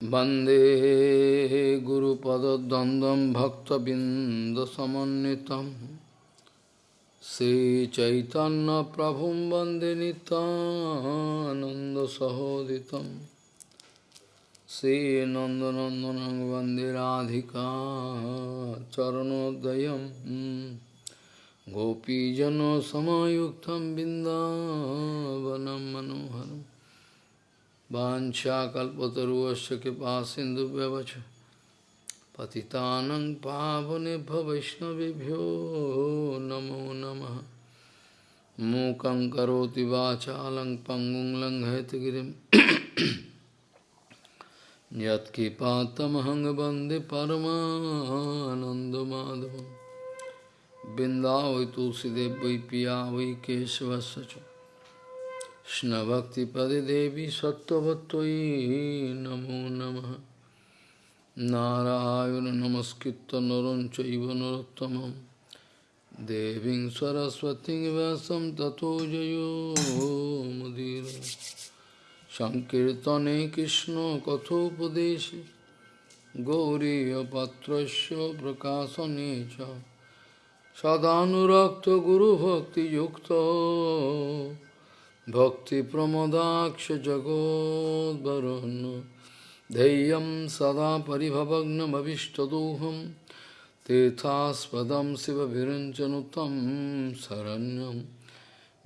Bande Guru Padadandam Bhakta Bindasamanitam Sri Chaitanya Prabhum Bande Ananda Sahoditam Sri Nandanandanang Bande Radhika Charanodayam Gopijano Samayuktam Bindavanam Manoharam वाञ्छाकल्पतरुवस्य कृपा सिन्धुव्यवच। पतितानं पावनेभ्य वैष्णवेभ्यो नमो नमः। मूकं करोति वाचालं पङ्गुं लङ्घयतगिरिं यत्किपातमहं वंदे परमानन्दमाधवं बिन्दावै तुलसीदेव वै पिया वै केशवस्य कृष्णभक्तिपदिदेवी सत्त्ववत्त्वयि नमो नमः नारायण नमस्कृत्य नरं चैव नरोत्तमं देवीं सरस्वतीं व्यासं ततो जयो मुदीर सङ्कीर्तने कृष्णकथोपदेशे गौरीयपात्रस्य प्रकाशने च सदानुरक्तगुरुभक्तियुक्तो भक्तिप्रमदाक्षजगोद्वरुन् धैर्यं सदा परिभवग्नमभिष्टदोहं। तीर्थास्पदं शिवभिरञ्जनुतं शरण्यं।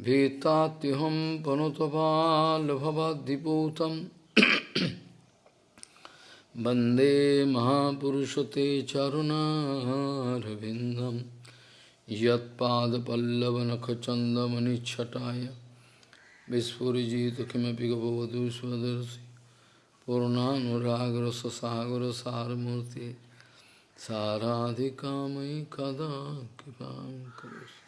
भीतात्युहं पनुतपाल्भवद्दिपूतं वंदे महापुरुषते चरुणारविन्दं। यत्पादपल्लवनखचन्दमनिच्छटाय। বিস্ফুরিজিত কিমপি গবধূ স্বদর্শি পূর্ণানুরাগ্র সাগর সারমূর্তি সারাধিকাময়ী কদা কৃপা করছি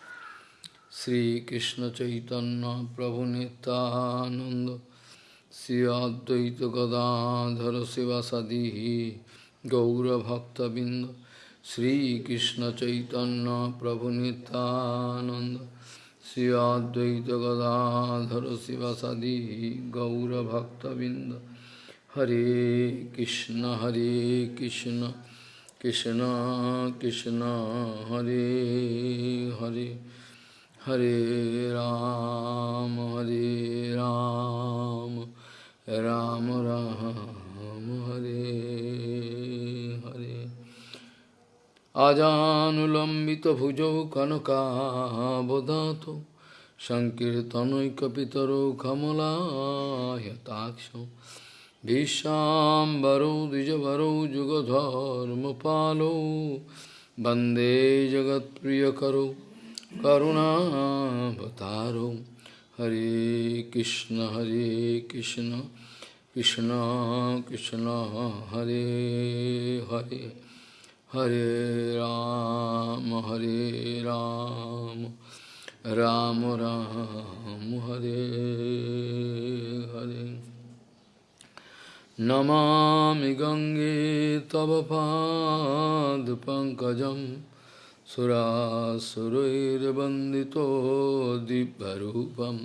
শ্রীকৃষ্ণ চৈতন্য প্রভু নিতানন্দ শ্রী অদ্বৈত গদাধর শিবাসাদি গৌরভক্তবৃন্দ শ্রীকৃষ্ণ চৈতন্য প্রভু নিতানন্দ श्रीअद्वैत गदाधर शिवसदी गौरभक्तबिंद हरे कृष्ण हरे कृष्ण कृष्ण कृष्ण हरे हरे हरे राम हरे राम राम राम, राम हरे। আজানুলম্বিত ভুজৌ কনকাবদাত সংকীর্তনৈকপিতরৌ কমলায়তাক্ষ ভীষ্মাম্বরৌ দ্বিজবরৌ যুগধর্মপালৌ বন্দে জগৎপ্রিয়করৌ করুণাবতারৌ। হরে কৃষ্ণ হরে কৃষ্ণ কৃষ্ণ কৃষ্ণ, হরে হরে। হরে রাম হরে রাম। রাম রাম, হরে হরে। নমামি গঙ্গে তব পাদ পঙ্কজম। সুরাসুরৈর্বন্দিত দিব্যরূপম।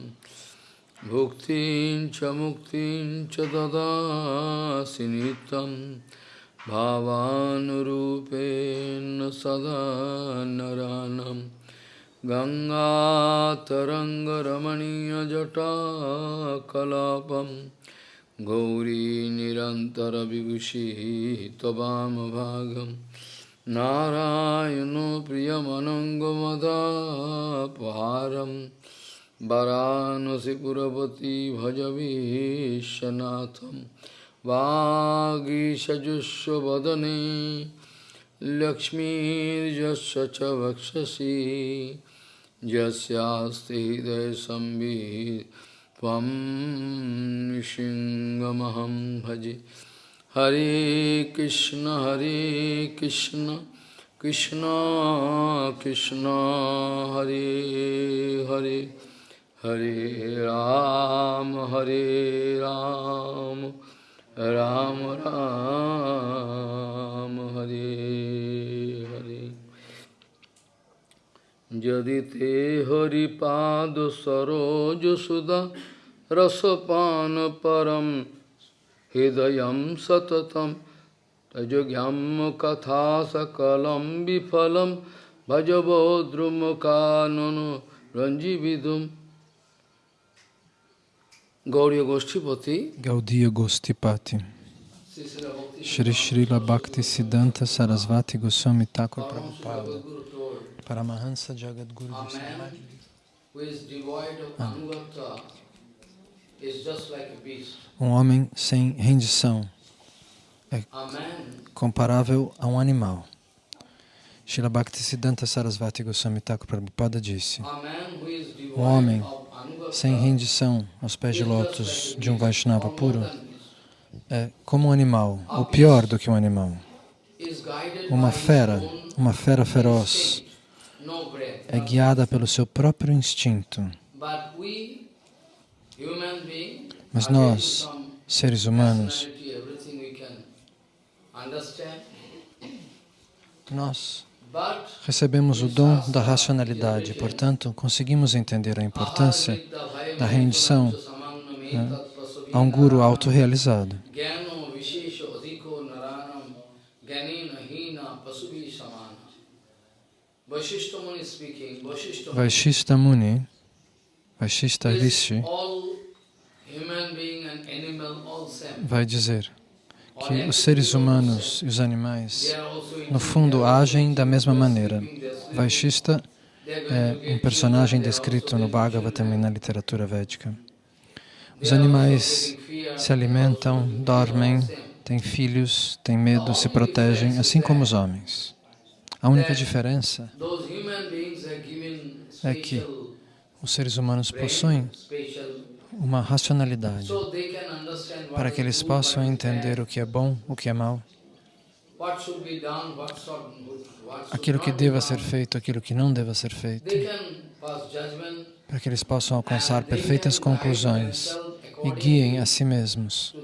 ভুক্তিং চ মুক্তিং চ দদাসি भावानुरूपेण सदा नरानं गङ्गातरङ्गरमणीयजटाकलापं गौरीनिरन्तरविभूषिः त्ववामभागं नारायणो प्रियमनङ्गमदापहारं वरानसि पुरपति भज विश्वनाथम् वागीषजुष्वदने लक्ष्मीर्यस्य च वक्षसि यस्यास्ति हृदयसंवित् त्वं सिंहमहं भजे। हरे कृष्ण हरे कृष्ण कृष्ण कृष्ण, हरे हरे। हरे राम हरे राम राम। राम राम, हरे हरे। यदि ते हरिपाद सरोज सुधा, रसपान परम हृदय सततम तजुज्ञम कथा सकलम विफलम भजबो रंजीविदुम Gauriya Goshtipati. Gaudiya Gostipati Shri Srila Bhakti Siddhanta Sarasvati Goswami Thakur Prabhupada. Paramahansa Jagadguru Goswami. Who is devoid of anugata is just like a beast. Um homem sem rendição. É comparável a um animal. Srila Bhakti Siddhanta Sarasvati Goswami Thakur Prabhupada disse Um homem sem rendição aos pés de lótus de um Vaishnava puro é como um animal, ou pior do que um animal. Uma fera, uma fera feroz, é guiada pelo seu próprio instinto. Mas nós, seres humanos, nós recebemos o dom da racionalidade, portanto, conseguimos entender a importância da rendição né, a um guru autorrealizado. Vashishta Muni Rishi, all same. vai dizer que os seres humanos e os animais, no fundo, agem da mesma maneira. Vaishista é um personagem descrito no Bhagavatam e na literatura védica. Os animais se alimentam, dormem, têm filhos, têm medo, se protegem, assim como os homens. A única diferença É que os seres humanos possuem uma racionalidade. Para que eles possam entender o que é bom, o que é mal, aquilo que deva ser feito, aquilo que não deva ser feito, para que eles possam alcançar perfeitas conclusões e guiem a si mesmos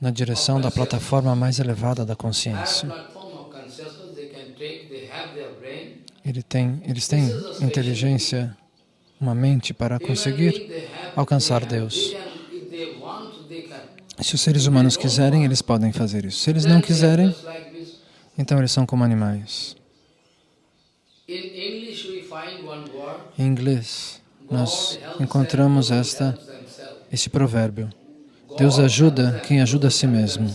na direção da plataforma mais elevada da consciência. Ele tem, eles têm inteligência, uma mente para conseguir alcançar Deus. Se os seres humanos quiserem, eles podem fazer isso. Se eles não quiserem, então eles são como animais. Em inglês, nós encontramos esta, esse provérbio. Deus ajuda quem ajuda a si mesmo.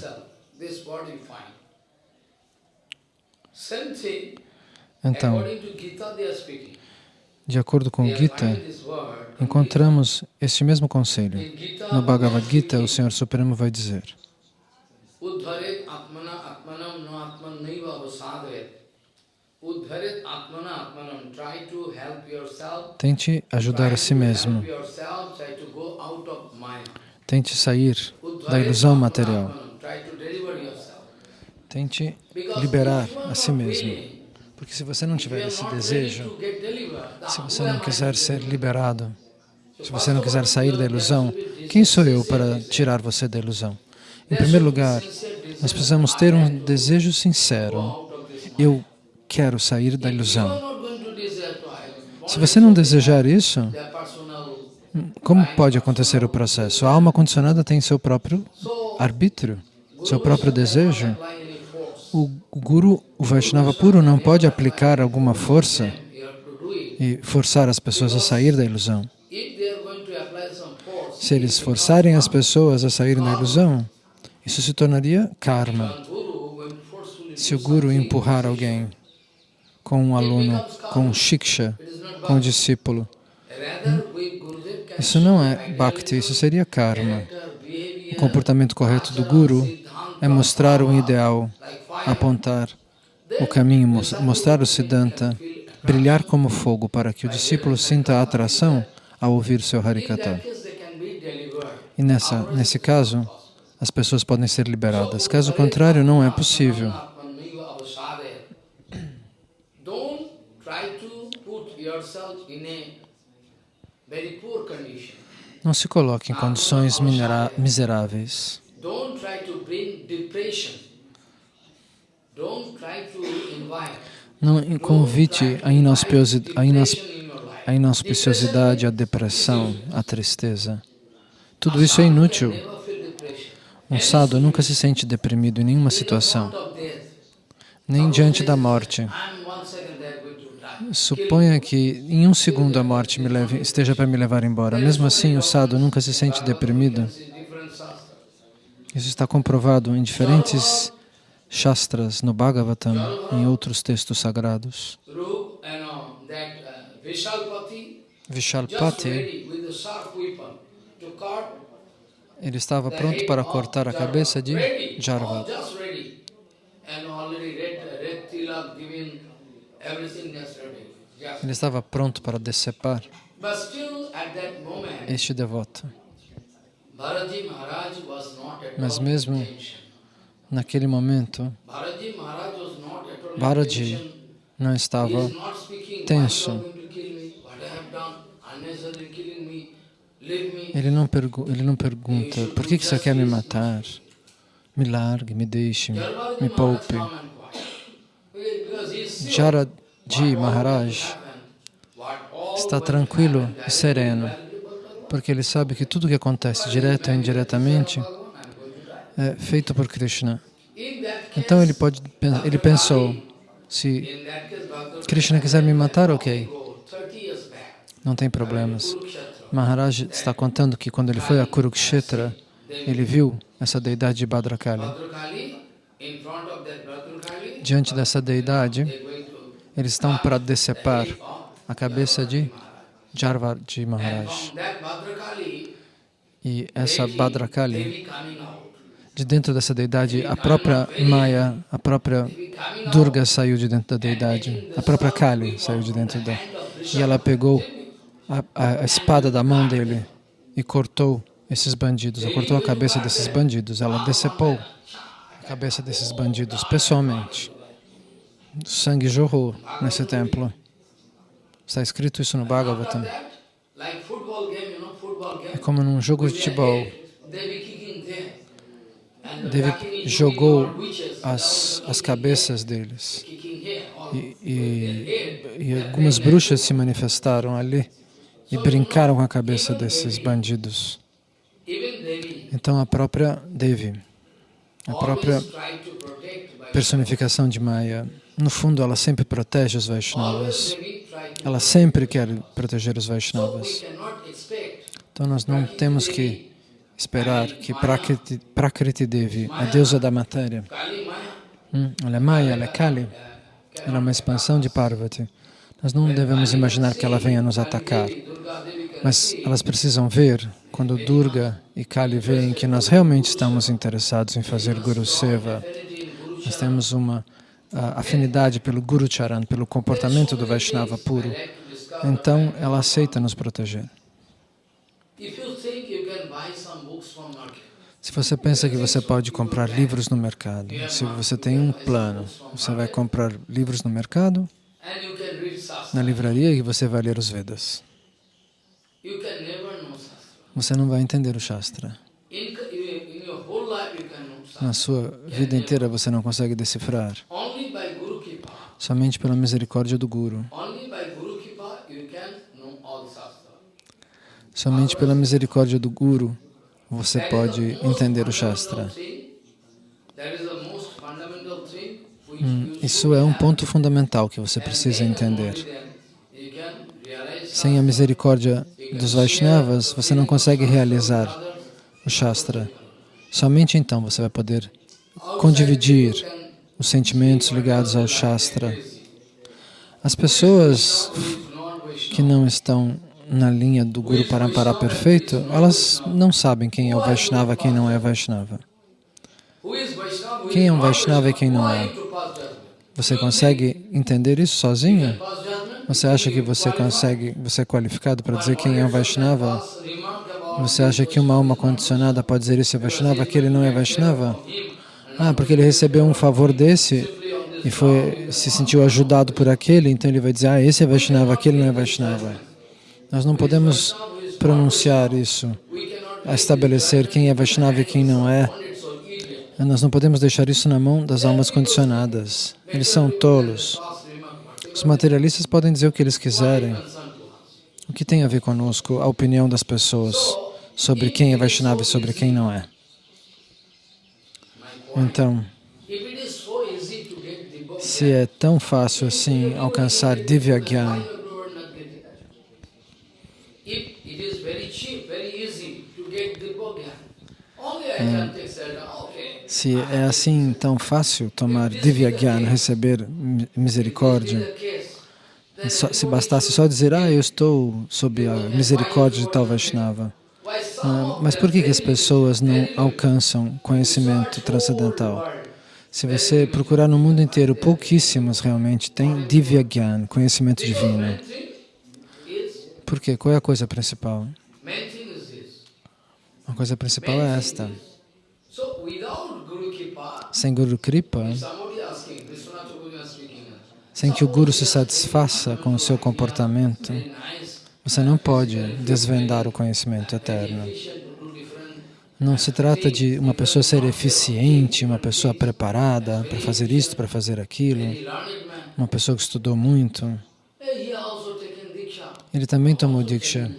Então, according to Gita they are speaking. De acordo com Gita, encontramos este mesmo conselho. No Bhagavad Gita, o Senhor Supremo vai dizer. Tente ajudar a si mesmo. Tente sair da ilusão material. Tente liberar a si mesmo. Porque se você não tiver esse desejo, se você não quiser ser liberado, se você não quiser sair da ilusão, quem sou eu para tirar você da ilusão? Em primeiro lugar, nós precisamos ter um desejo sincero. Eu quero sair da ilusão. Se você não desejar isso, como pode acontecer o processo? A alma condicionada tem seu próprio arbítrio, seu próprio desejo. O Guru, o Vaishnava puro, não pode aplicar alguma força e forçar as pessoas a sair da ilusão. Se eles forçarem as pessoas a saírem da ilusão, isso se tornaria karma. Se o Guru empurrar alguém com um aluno, com um shiksha, com um discípulo, isso não é bhakti, isso seria karma. O comportamento correto do Guru é mostrar um ideal, apontar o caminho, mos- mostrar o Siddhanta, brilhar como fogo para que o discípulo sinta a atração ao ouvir seu Harikata. E nessa, nesse caso, as pessoas podem ser liberadas. Caso contrário, não é possível. Não se coloque em condições miseráveis. Don't try to bring depression. Don't try to invite Não convite a, inauspiosi- a a inauspiciosidade, a depressão, a tristeza. Tudo isso é inútil. Um sadhu nunca se sente deprimido em nenhuma situação, nem diante da morte. Suponha que em um segundo a morte me leve, esteja para me levar embora. Mesmo assim, o sadhu nunca se sente deprimido. Isso está comprovado em diferentes shastras, no Bhagavatam, em outros textos sagrados. Vishalpati, ele estava pronto para cortar a cabeça de Jarva. Ele estava pronto para decepar este devoto. Mas mesmo naquele momento, Bharaji não estava tenso. Ele não, ele não pergunta, por que, que você quer me matar? Me largue, me deixe, me poupe. Jaraji Maharaj está tranquilo e sereno, porque ele sabe que tudo que acontece, direto ou indiretamente, é feito por Krishna. Então ele pode, ele pensou, se Krishna quiser me matar, ok, não tem problemas. Maharaj está contando que quando ele foi a Kurukshetra, ele viu essa deidade de Bhadrakali. Diante dessa deidade, eles estão para decepar a cabeça de Jarvaji Maharaj. E essa Bhadrakali, de dentro dessa deidade, a própria Maya, a própria Durga saiu de dentro da deidade, a própria Kali saiu de dentro da... E ela pegou a, a, espada da mão dele e cortou esses bandidos, ela cortou a cabeça desses bandidos, ela decepou a cabeça desses bandidos pessoalmente. O sangue jorrou nesse templo. Está escrito isso no Bhagavatam. É como num jogo de futebol. Devi jogou as, as cabeças deles. E, e, e algumas bruxas se manifestaram ali e brincaram com a cabeça desses bandidos. Então a própria Devi, a própria personificação de Maya, no fundo ela sempre protege os Vaishnavas. Ela sempre quer proteger os Vaishnavas. Então nós não temos que esperar que Prakriti, Prakriti Devi, a deusa da matéria, hum, ela é Maya, ela é Kali, ela é uma expansão de Parvati. Nós não devemos imaginar que ela venha nos atacar, mas elas precisam ver, quando Durga e Kali veem que nós realmente estamos interessados em fazer Guru Seva, nós temos uma afinidade pelo Guru Charan, pelo comportamento do Vaishnava puro, então ela aceita nos proteger. Se você pensa que você pode comprar livros no mercado, se você tem um plano, você vai comprar livros no mercado, na livraria e você vai ler os Vedas. Você não vai entender o Shastra. Na sua vida inteira você não consegue decifrar. Somente pela misericórdia do Guru. Somente pela misericórdia do Guru você pode entender o Shastra. Hum, isso é um ponto fundamental que você precisa entender. Sem a misericórdia dos Vaishnavas, você não consegue realizar o Shastra. Somente então você vai poder condividir os sentimentos ligados ao Shastra. As pessoas que não estão na linha do Guru Parampara perfeito, elas não sabem quem é o Vaishnava e quem não é Vaishnava. Quem é um Vaishnava e quem não é? Você consegue entender isso sozinho? Você acha que você consegue, você é qualificado para dizer quem é um Vaishnava? Você acha que uma alma condicionada pode dizer isso é Vaishnava, aquele não é Vaishnava? Ah, porque ele recebeu um favor desse e foi, se sentiu ajudado por aquele, então ele vai dizer, ah, esse é Vaishnava, aquele não é Vaishnava. Nós não podemos pronunciar isso, estabelecer quem é Vaishnava e quem não é. Nós não podemos deixar isso na mão das almas condicionadas. Eles são tolos. Os materialistas podem dizer o que eles quiserem. O que tem a ver conosco, a opinião das pessoas sobre quem é Vaishnava e sobre quem não é? Então, se é tão fácil assim alcançar Divya se é assim tão fácil tomar Divya receber misericórdia, se bastasse só dizer, ah, eu estou sob a misericórdia de tal Vaishnava. Ah, of mas por que, que as pessoas não alcançam conhecimento transcendental? Se você procurar no mundo inteiro, pouquíssimos realmente têm Divya Gyan, conhecimento divino. Por quê? Qual é a coisa principal? A coisa principal é esta. Sem Guru Kripa, sem que o Guru se satisfaça com o seu comportamento, você não pode desvendar o conhecimento eterno. Não se trata de uma pessoa ser eficiente, uma pessoa preparada para fazer isto, para fazer aquilo, uma pessoa que estudou muito. Ele também tomou Diksha.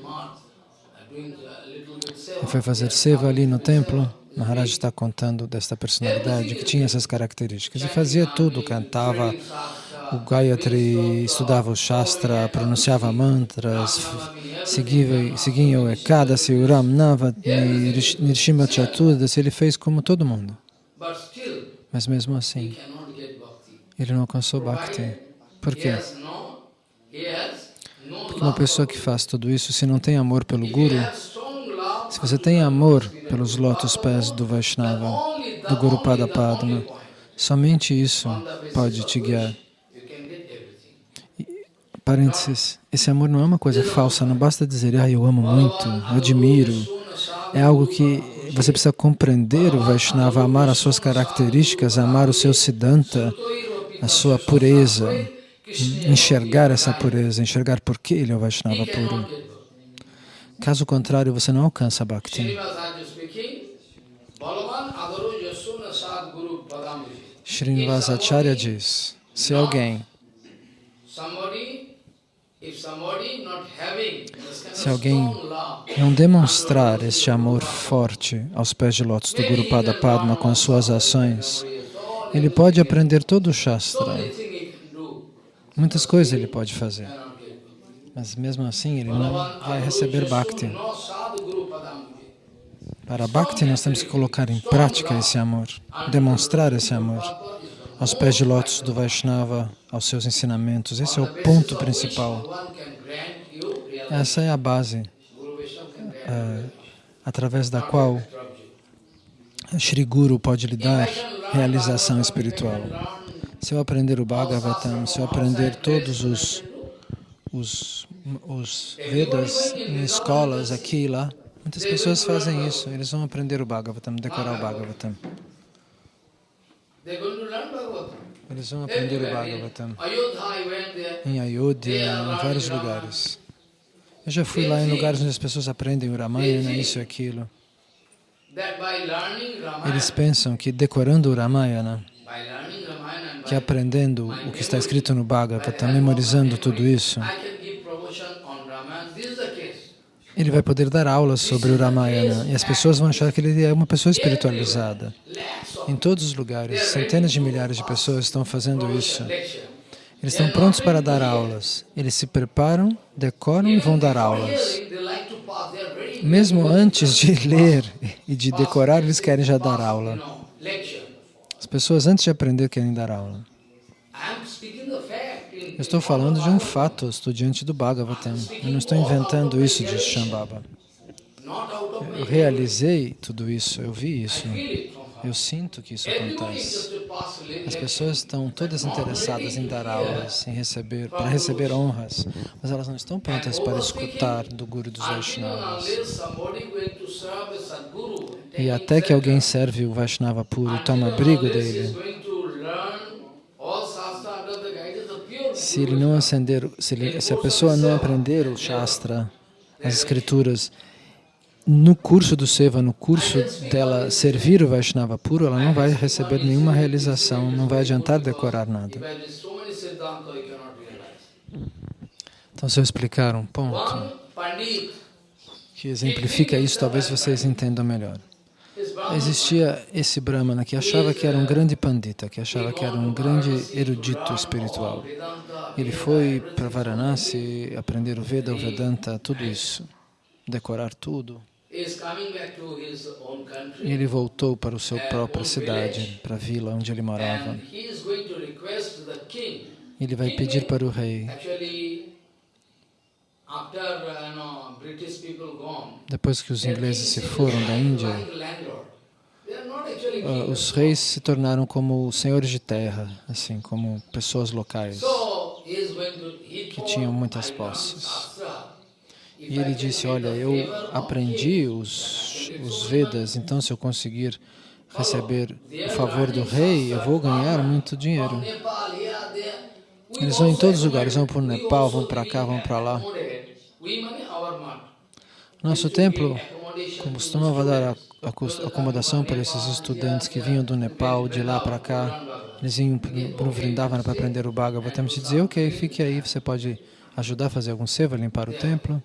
Ele foi fazer seva ali no templo. Maharaj está contando desta personalidade que tinha essas características. E fazia tudo, cantava o Gayatri, estudava o Shastra, pronunciava mantras, seguia, seguia o Ekadasi, o Ram Nava, Nirish- Nirshima Chaturdasi, ele fez como todo mundo. Mas mesmo assim, ele não alcançou Bhakti. Por quê? Porque uma pessoa que faz tudo isso, se não tem amor pelo Guru, se você tem amor pelos lótus pés do Vaishnava, do Guru Pada Padma, somente isso pode te guiar. which You can get everything. Parênteses, esse amor não é uma coisa falsa, não basta dizer, ah, eu amo muito, admiro. É algo que você precisa compreender o Vaishnava, amar as suas características, amar o seu Siddhanta, a sua pureza, enxergar essa pureza, enxergar por que ele é o Vaishnava puro. Caso contrário, você não alcança Bhakti. Srinivasacharya diz, se alguém, Somebody, if somebody not having this kind se alguém não demonstrar este amor forte aos pés de lótus do Guru Pada Padma com as suas ações, ele pode aprender todo o Shastra, muitas coisas ele pode fazer, mas mesmo assim ele não vai receber Bhakti. Para Bhakti nós temos que colocar em prática esse amor, demonstrar esse amor aos pés de lótus do Vaishnava, aos seus ensinamentos. Esse é o ponto principal. Essa é a base eh, através da qual. Shri Guru pode lhe dar realização espiritual. Se eu aprender o Bhagavatam, se eu aprender todos os, os, os Vedas em escolas aqui e lá, muitas pessoas fazem isso. Eles vão aprender o Bhagavatam, decorar o Bhagavatam. Eles vão aprender o Bhagavatam em Ayodhya, em vários lugares. Eu já fui lá em lugares onde as pessoas aprendem o Ramayana, isso e aquilo. Eles pensam que decorando o Ramayana, que aprendendo o que está escrito no Bhagavatam, memorizando tudo isso, ele vai poder dar aulas sobre o Ramayana e as pessoas vão achar que ele é uma pessoa espiritualizada. Em todos os lugares, centenas de milhares de pessoas estão fazendo isso. Eles estão prontos para dar aulas. Eles se preparam, decoram e vão dar aulas. Mesmo antes de ler e de decorar, eles querem já dar aula. As pessoas antes de aprender querem dar aula. Eu estou falando de um fato, estou diante do Bhagavatam. Eu não estou inventando isso de Shambhava. Eu realizei tudo isso, eu vi isso. Eu sinto que isso acontece. As pessoas estão todas interessadas em dar aulas, em receber, para receber honras, mas elas não estão prontas para escutar do Guru dos Vaishnavas. E até que alguém serve o Vaishnava puro e toma abrigo dele, se ele não acender, se, ele, se a pessoa não aprender o Shastra, as escrituras, no curso do Seva, no curso dela servir o Vaishnava puro, ela não vai receber nenhuma realização, não vai adiantar decorar nada. Então, se eu explicar um ponto que exemplifica isso, talvez vocês entendam melhor. existia esse Brahmana que achava que era um grande pandita, que achava que era um grande erudito espiritual. Ele foi para Varanasi aprender o Veda, o Vedanta, tudo isso, decorar tudo. E ele voltou para a sua própria cidade, para a vila onde ele morava. Ele vai pedir para o rei. depois que os ingleses se foram da Índia, uh, os reis se tornaram como senhores de terra, assim, como pessoas locais que tinham muitas posses. E ele disse, olha, eu aprendi os, os Vedas, então se eu conseguir receber o favor do rei, eu vou ganhar muito dinheiro. Eles vão em todos os lugares, vão para o Nepal, vão para cá, vão para lá. Nosso templo costumava dar acomodação para esses estudantes que vinham do Nepal, de lá para cá. Eles vinham para o Vrindavana para aprender o Bhagavatam. Te dizer, ok, fique aí, você pode ajudar a fazer algum seva, limpar o templo.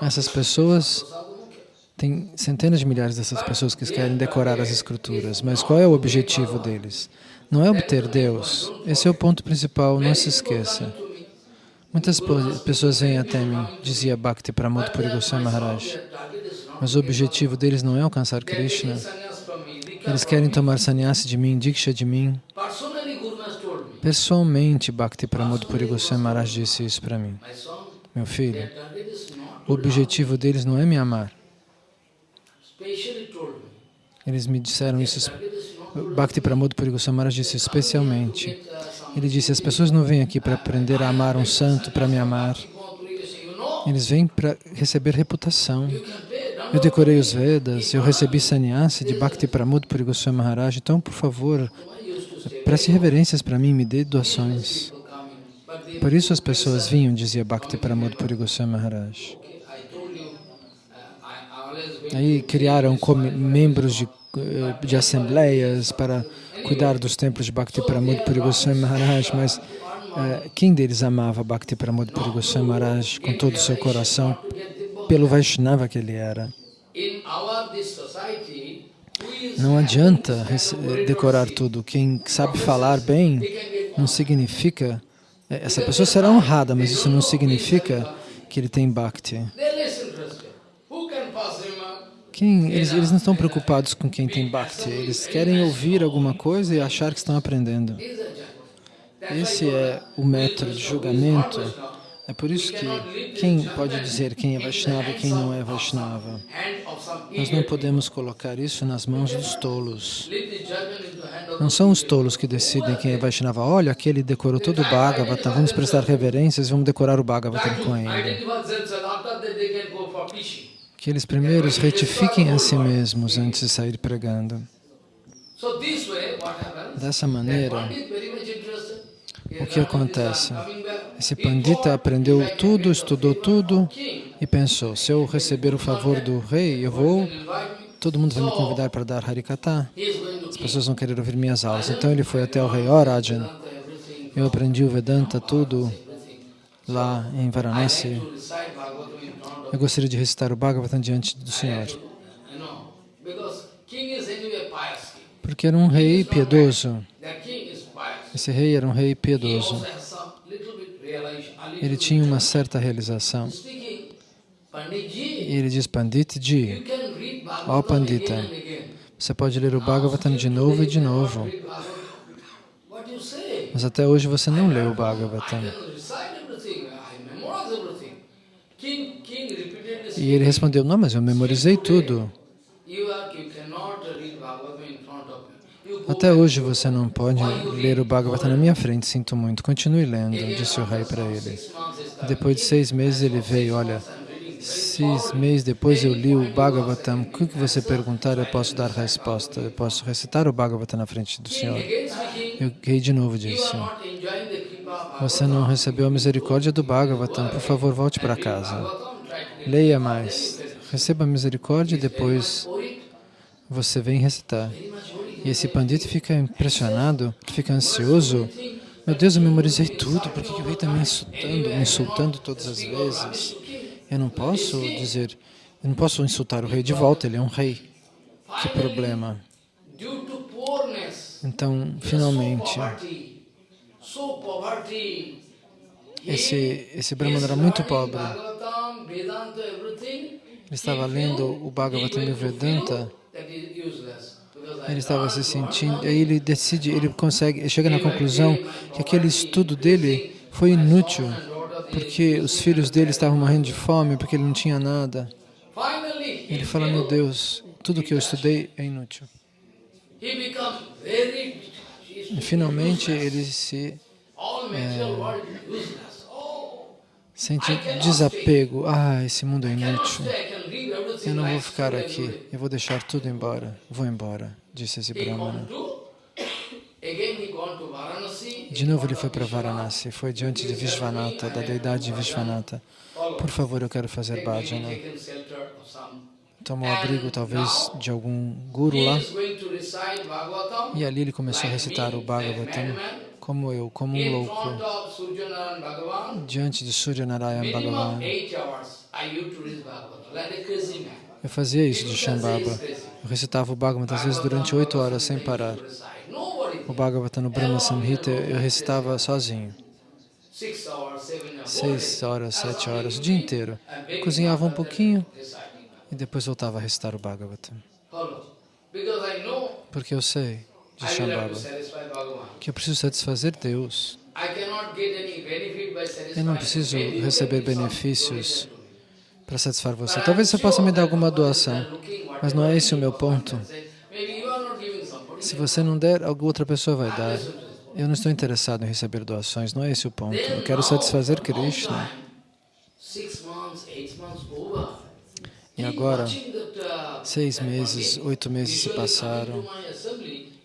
Essas pessoas, tem centenas de milhares dessas pessoas que querem decorar as escrituras, mas qual é o objetivo deles? Não é obter Deus. Esse é o ponto principal, não se esqueça. Muitas pessoas vêm até mim, dizia Bhakti Pramod Puri Goswami Maharaj, mas o objetivo deles não é alcançar Krishna. Eles querem tomar sannyasi de mim, diksha de mim. Pessoalmente, Bhakti Pramod Puri Goswami Maharaj disse isso para mim. Meu filho, o objetivo deles não é me amar. Eles me disseram isso Bhakti Pramod Puri Goswami Maharaj disse especialmente. Ele disse, as pessoas não vêm aqui para aprender a amar um santo, para me amar. Eles vêm para receber reputação. Eu decorei os Vedas, eu recebi sannyasi de Bhakti Pramod Puri Goswami Maharaj, então, por favor, preste reverências para mim, me dê doações. Por isso as pessoas vinham, dizia Bhakti Pramod Puri Goswami Maharaj. Aí criaram membros de eh, de assembleias para cuidar dos templos de Bhakti Pramod Puri Goswami Maharaj, mas uh, quem deles amava Bhakti Pramod Puri Goswami Maharaj com todo o seu coração, pelo Vaishnava que ele era? Não adianta decorar tudo. Quem sabe falar bem não significa... Eh, essa pessoa será honrada, mas isso não significa que ele tem Bhakti. Quem, eles, eles não estão preocupados com quem tem Bhakti, eles querem ouvir alguma coisa e achar que estão aprendendo. Esse é o método de julgamento. É por isso que quem pode dizer quem é Vaishnava e quem não é Vaishnava? Nós não podemos colocar isso nas mãos dos tolos. Não são os tolos que decidem quem é Vaishnava. Olha, aquele decorou todo o Bhagavata, vamos prestar reverências e vamos decorar o Bhagavatam com ele que eles primeiros retifiquem a si mesmos antes de sair pregando. Dessa maneira, o que acontece? Esse pandita aprendeu tudo, estudou tudo e pensou, se eu receber o favor do rei, eu vou, todo mundo vai me convidar para dar Harikata. As pessoas vão querer ouvir minhas aulas. Então ele foi até o rei, ó oh, Rajan, eu aprendi o Vedanta, tudo, lá em Varanasi. Eu gostaria de recitar o Bhagavatam diante do Senhor. Porque era um rei piedoso. Esse rei era um rei piedoso. Ele tinha uma certa realização. E ele diz, Panditji, ó Pandita, você pode ler o Bhagavatam de novo e de novo. Mas até hoje você não leu o Bhagavatam. E ele respondeu, não, mas eu memorizei tudo. Até hoje você não pode ler o Bhagavatam na minha frente, sinto muito. Continue lendo, disse o rei para ele. Depois de seis meses ele veio, olha, seis meses depois eu li o Bhagavatam, o que você perguntar eu posso dar resposta, eu posso recitar o Bhagavatam na frente do Senhor. E o rei de novo disse, você não recebeu a misericórdia do Bhagavatam, por favor volte para casa. Leia mais, receba misericórdia e depois você vem recitar. E esse pandita fica impressionado, fica ansioso. Meu Deus, eu memorizei tudo, por que o rei está me insultando, me insultando todas as vezes? Eu não posso dizer, Eu não posso insultar o rei de volta, ele é um rei. Que problema. Então, finalmente, esse, esse Brahmana era muito pobre. Ele estava lendo o Bhagavatam e o Vedanta, ele estava se sentindo, aí ele decide, ele consegue, chega na conclusão que aquele estudo dele foi inútil, porque os filhos dele estavam morrendo de fome, porque ele não tinha nada. Ele fala, meu Deus, tudo que eu estudei é inútil. E finalmente ele se all material world useless. Oh, sente desapego. Ah, esse mundo é inútil. leave everything Eu não vou ficar aqui, eu vou deixar tudo embora. Vou embora, disse esse Brahmana. De novo ele foi para Varanasi, foi diante de Vishvanatha, da deidade de Vishvanatha. Por favor, eu quero fazer bhajana. Tomou abrigo, talvez, de algum guru lá. E ali ele começou a recitar o Bhagavatam, como eu, como um louco, diante de Suryanarayan Bhagavan. Eu fazia isso de Shambhava. Eu recitava o Bhagavatam, às vezes, durante oito horas, sem parar. O Bhagavatam no Brahma Samhita eu recitava sozinho. Seis horas, sete horas, o dia inteiro. Cozinhava um pouquinho e depois voltava a recitar o know Porque eu sei, de Shambhava, que eu preciso satisfazer Deus. Eu não preciso receber benefícios para satisfazer você. Talvez você possa me dar alguma doação, mas não é esse o meu ponto. Se você não der, alguma outra pessoa vai dar. Eu não estou interessado em receber doações, não é esse o ponto. Eu quero satisfazer Krishna. E agora, seis meses, oito meses se passaram.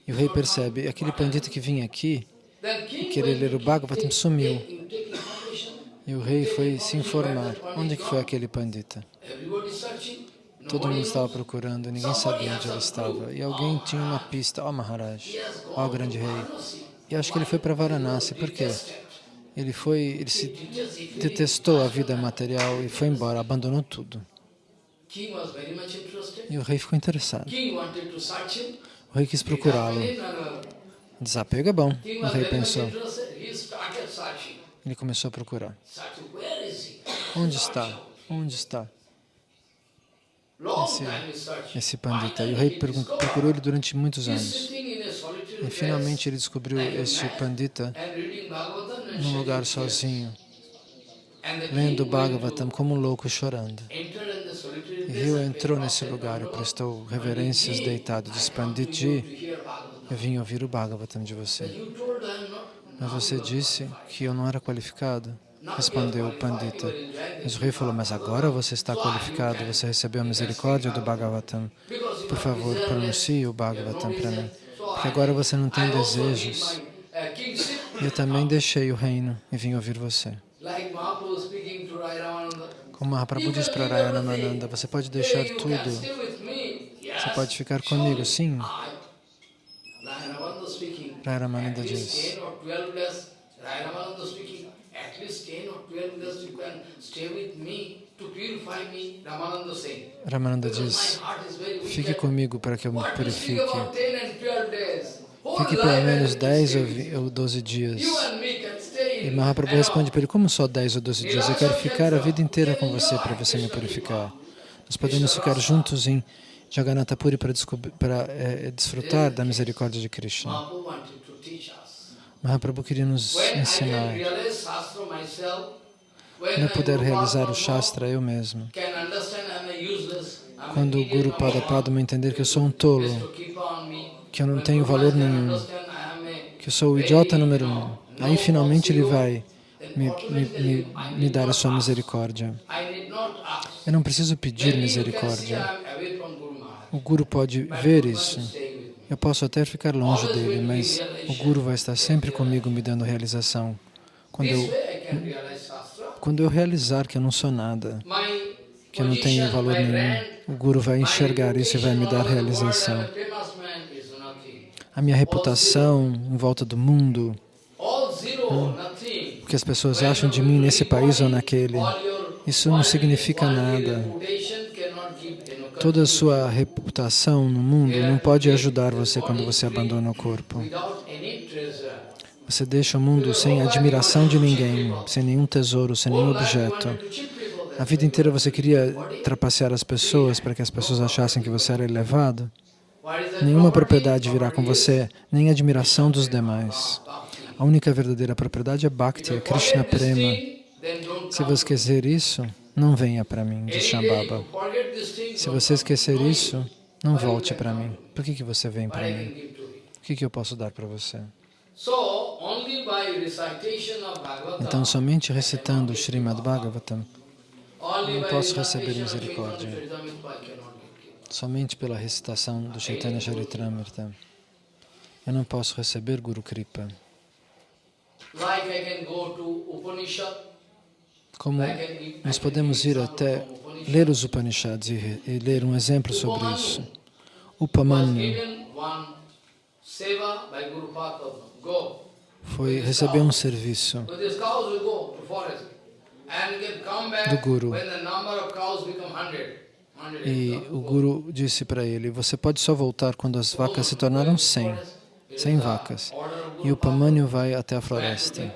E o rei percebe, aquele pandita que vinha aqui, querer ler o Bhagavatam, sumiu. E o rei foi se informar. Onde que foi aquele pandita? Todo mundo estava procurando, ninguém sabia onde ele estava. E alguém tinha uma pista. Ó oh, Maharaj, ó oh, grande rei. E acho que ele foi para Varanasi. Por quê? Ele foi, ele se detestou a vida material e foi embora, abandonou tudo. E o rei ficou interessado. O rei quis procurá-lo. Desapego é bom, o rei pensou. Ele começou a procurar. Onde está? Onde está? Esse, esse pandita. E o rei procurou ele durante muitos anos. E finalmente ele descobriu este pandita num lugar sozinho, lendo Bhagavatam como um louco chorando. Rio entrou nesse lugar e prestou reverências deitado. Disse, Panditji, eu vim ouvir o Bhagavatam de você. Mas você disse que eu não era qualificado. Respondeu o Pandita. Mas o rei falou, mas agora você está qualificado, você recebeu a misericórdia do Bhagavatam. Por favor, pronuncie o Bhagavatam para mim. Porque agora você não tem desejos. Eu também deixei o reino e vim ouvir você. Como Mahaprabhu diz para Raya Ramananda, você pode deixar tudo. Você pode ficar comigo, sim. Raya Ramananda diz. Ramananda diz, fique comigo para que eu me purifique. Fique pelo menos 10 ou 12 dias. E Mahaprabhu responde para ele, como só 10 ou 12 dias? Eu quero ficar a vida inteira com você para você me purificar. Nós podemos ficar juntos em Jagannatha Puri para, para é, desfrutar da misericórdia de Krishna. Mahaprabhu queria nos ensinar. Quando eu puder realizar o Shastra eu mesmo, quando o Guru Pada Padma entender que eu sou um tolo, que eu não tenho valor nenhum, que eu sou o idiota número um, aí finalmente ele vai me, me, me, me dar a sua misericórdia. Eu não preciso pedir misericórdia. O Guru pode ver isso. Eu posso até ficar longe dele, mas o Guru vai estar sempre comigo me dando realização. Quando eu, quando eu realizar que eu não sou nada, que eu não tenho valor nenhum, o Guru vai enxergar isso e vai me dar realização. A minha reputação em volta do mundo, o que as pessoas acham de mim nesse país ou naquele, isso não significa nada. Toda a sua reputação no mundo não pode ajudar você quando você abandona o corpo. Você deixa o mundo sem admiração de ninguém, sem nenhum tesouro, sem nenhum objeto. A vida inteira você queria trapacear as pessoas para que as pessoas achassem que você era elevado. Nenhuma propriedade virá com você, nem admiração dos demais. A única verdadeira propriedade é Bhakti, é Krishna Prema. Se você esquecer isso, não venha para mim, diz Shambhava. Se você esquecer isso, não volte para mim. Por que, que você vem para mim? O que, que eu posso dar para você? Então, somente recitando o Srimad Bhagavatam, não posso receber misericórdia. Somente pela recitação do Chaitanya Charitamrita, eu não posso receber Guru Kripa. Like I can go to Upanishad, Como nós podemos ir até ler os Upanishads e, e ler um exemplo sobre isso. Upamanyu foi receber um serviço Do Guru. e o Guru disse para ele, você pode só voltar quando as vacas se tornaram 100, 100 vacas. E o Upamanyu vai até a floresta,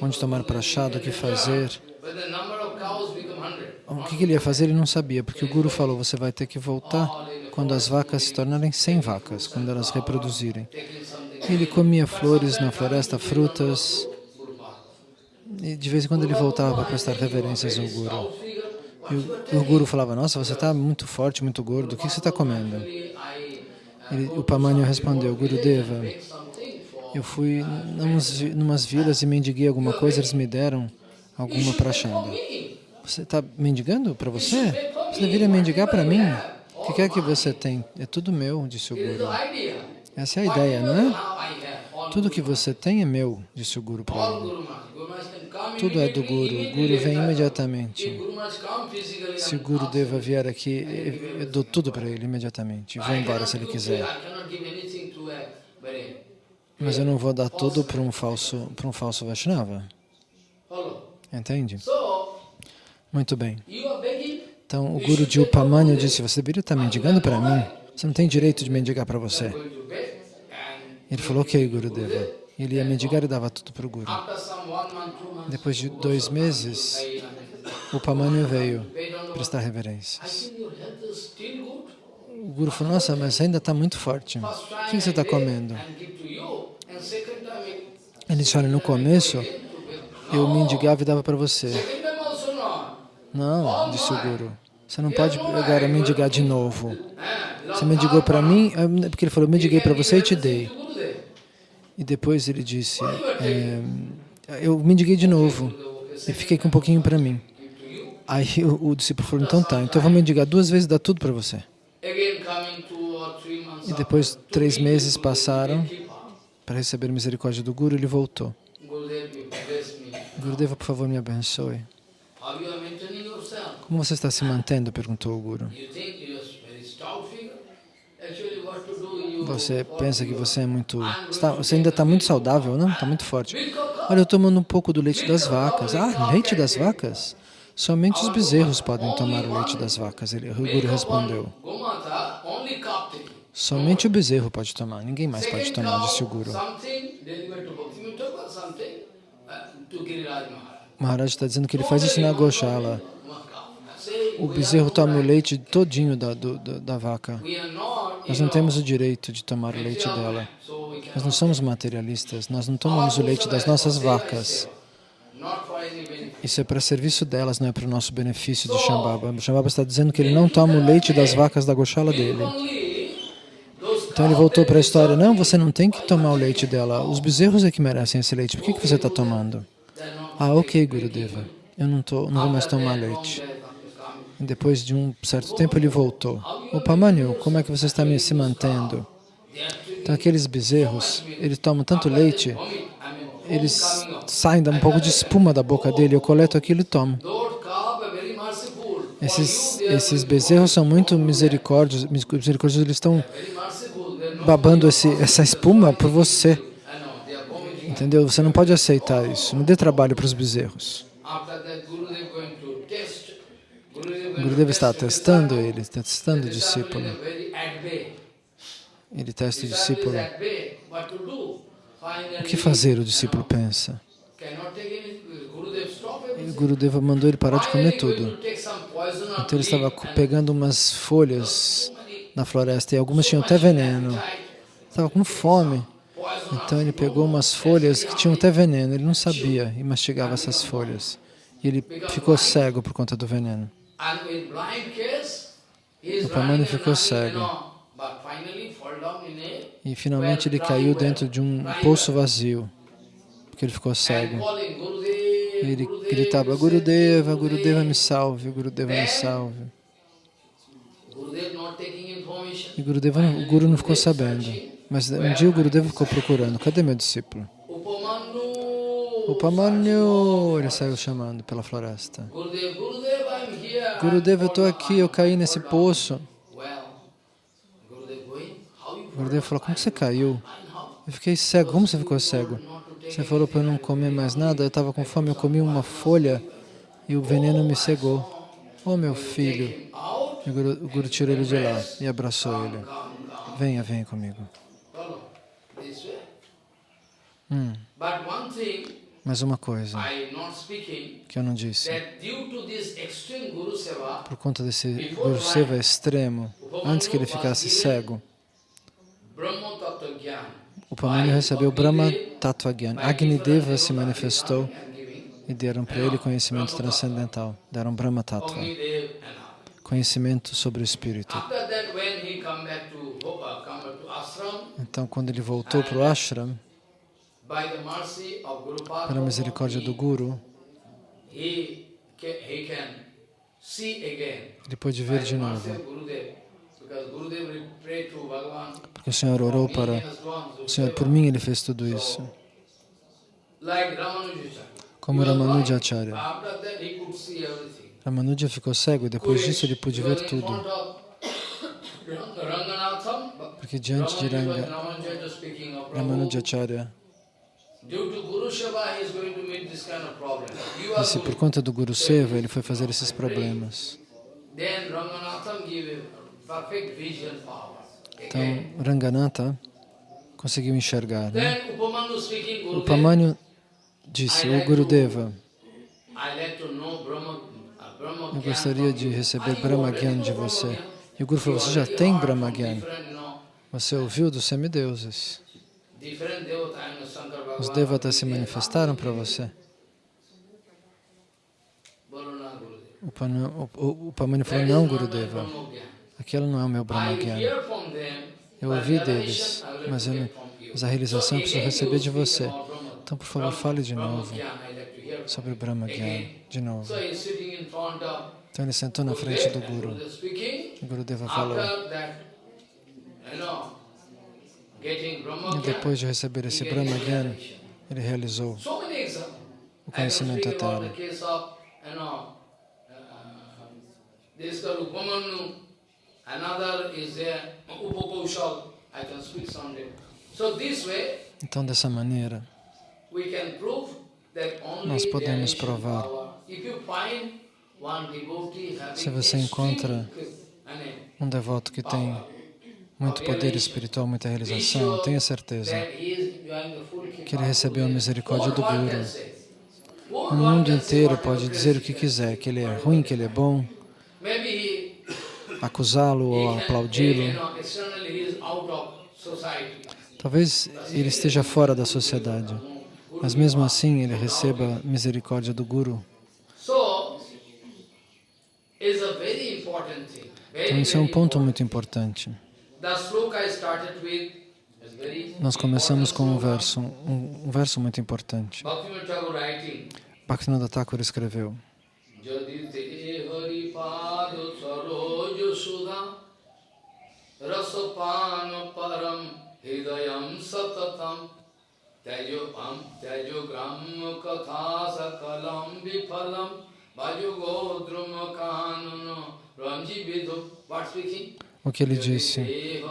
onde tomar prachado, o que fazer. O que ele ia fazer ele não sabia, porque o Guru falou, você vai ter que voltar quando as vacas se tornarem 100 vacas, quando elas reproduzirem. Ele comia flores na floresta, frutas, e de vez em quando ele voltava para prestar reverências ao Guru. E o, o Guru falava, nossa, você está muito forte, muito gordo, o que você está comendo? Ele, o Pamanyu respondeu, Gurudeva, eu fui vi- numas vilas e mendiguei alguma coisa, eles me deram alguma prachada. Você está mendigando para você? Você deveria mendigar para mim. O que quer que você tem? É tudo meu, disse o Guru. Essa é a ideia, não é? Tudo que você tem é meu, disse o Guru para ele. Tudo é do Guru. O Guru vem imediatamente. Se o Guru Deva vier aqui, eu dou tudo para ele imediatamente. I embora se ele quiser. Mas eu não vou dar tudo para um falso, para um falso Vaishnava. Entende? Muito bem. Então o Guru de Upamanyu disse, você deveria estar mendigando para mim. Você não tem direito de mendigar para você. Ele falou, ok, Gurudeva. Ele ia mendigar e dava tudo para o Guru. Depois de dois meses, Upamanyu veio prestar reverências. O Guru falou, nossa, mas ainda está muito forte. O que você está comendo? and give to you, and second time Ele disse, olha, no começo eu mendigava e dava para você. Não, disse o Guru. Você não pode agora mendigar de novo. Você mendigou para mim, eh, porque ele falou, eu mediguei para você e te dei. E depois ele disse, é, eu mendiguei de novo e fiquei com um pouquinho para mim. Aí o, o discípulo falou, então tá, então eu vou mendigar duas vezes e dar tudo para você. E depois três meses passaram. Para receber misericórdia do Guru, ele voltou. Gurudeva, por favor, me abençoe. Como você está se mantendo? perguntou o Guru. Você pensa que você é muito... está- você ainda está muito saudável, não? Está muito forte. Olha, eu tomando um pouco do leite das vacas. Ah, leite das vacas? Somente os bezerros podem tomar o leite das vacas, ele, o Guru respondeu. Somente o bezerro pode tomar, ninguém mais pode tomar, disse o Guru. Maharaj. Está dizendo que ele faz isso na Goshala. O bezerro toma o leite todinho da, do- da, da vaca. Nós não temos o direito de tomar o leite dela. Nós não somos materialistas, nós não tomamos o leite das nossas vacas. Isso é para serviço delas, não é para o nosso benefício de Shambhava. Shambhava está dizendo que ele não toma o leite das vacas da Goshala dele. Então ele voltou para a história, não, você não tem que tomar o leite dela. Os bezerros é que merecem esse leite. Por que, que você está tomando? Ah, ok, Gurudeva. Eu não, tô, não vou mais tomar leite. E depois de um certo tempo ele voltou. O Pamanyu, como é que você está se mantendo? Então aqueles bezerros, eles tomam tanto leite, eles saem, um pouco de espuma da boca dele, eu coleto aquilo e tomo. Esses, esses bezerros são muito misericórdios, misericórdios, eles estão babando esse, essa espuma por você. Entendeu? Você não pode aceitar isso. Não dê trabalho para os bezerros. That, Gurudev está testando ele, testando o discípulo. Ele testa o discípulo. O que fazer, o discípulo pensa. O. Gurudeva mandou ele parar de comer tudo. Então ele estava pegando umas folhas na floresta e algumas tinham até veneno. Estava com fome. Então ele pegou umas folhas que tinham até veneno. Ele não sabia e mastigava essas folhas. E ele ficou cego por conta do veneno. O and ficou cego. E finalmente ele caiu dentro de um poço vazio, porque ele ficou cego. E ele gritava, Gurudeva, Gurudeva me salve, Gurudeva me salve. E Gurudeva, o Guru não ficou sabendo. Mas um dia o Gurudeva ficou procurando, cadê meu discípulo? Upamanyu, ele saiu chamando pela floresta. Gurudeva, eu estou aqui, eu caí nesse poço. Gurudeva falou, como você caiu? Eu fiquei cego, como você ficou cego? Você falou para eu não comer mais nada, eu estava com fome, eu comi uma folha e o veneno me cegou. Oh, meu filho. E o Guru, o Guru tirou ele de lá e abraçou ele. Venha, venha comigo. Hum, mais uma coisa que eu não disse. Por conta desse Guru Seva extremo, antes que ele ficasse cego, o Pamani recebeu Brahma Tattva Gyan. Agni Deva se manifestou e deram para ele conhecimento transcendental. Deram Brahma Tattva. Conhecimento sobre o Espírito. Uh, Então, quando ele voltou para o ashram, pela misericórdia do Guru, ele pôde ver de novo. Porque o Senhor orou para o Senhor, por mim ele fez tudo isso. Como. Ramanujacharya. Ramanuja ficou cego e depois disso ele pôde ver tudo. Porque diante de Ranga, Ramanujacharya disse por conta do Guru Seva ele foi fazer esses problemas. Então, Ranganatha conseguiu enxergar. Né? O Então, Pamanyu disse, o Gurudeva, eu gostaria de receber Brahma Gyan de você. E o Guru falou, você já tem Brahma Gyan. Você ouviu dos semideuses. Os devatas se manifestaram para você. O, Pamani falou, não, Gurudeva, aquilo não é o meu Brahma Gyan. Eu ouvi deles, mas, eu mas a realização eu preciso receber de você. Então, por favor, fale de novo sobre o Brahma Gyan, de novo. Então ele sentou na frente do Guru. O Gurudeva falou, e depois de receber esse Brahma Gyan, ele realizou o conhecimento eterno. Way, Então, dessa maneira, Nós podemos provar. Se você encontra um devoto que tem muito poder espiritual, muita realização, tenha certeza que ele recebeu a misericórdia do Guru. O mundo inteiro pode dizer o que quiser, que ele é ruim, que ele é bom, acusá-lo ou aplaudi-lo. Talvez ele esteja fora da sociedade, mas mesmo assim ele receba misericórdia do Guru. Então, isso é um very ponto important. muito importante. Nós começamos com um verso, um, um verso muito importante. Bhaktivinoda Thakur escreveu, rasapana param hidayam satatam Tejopam tejogram katha sakalam vipalam O que ele disse, eh,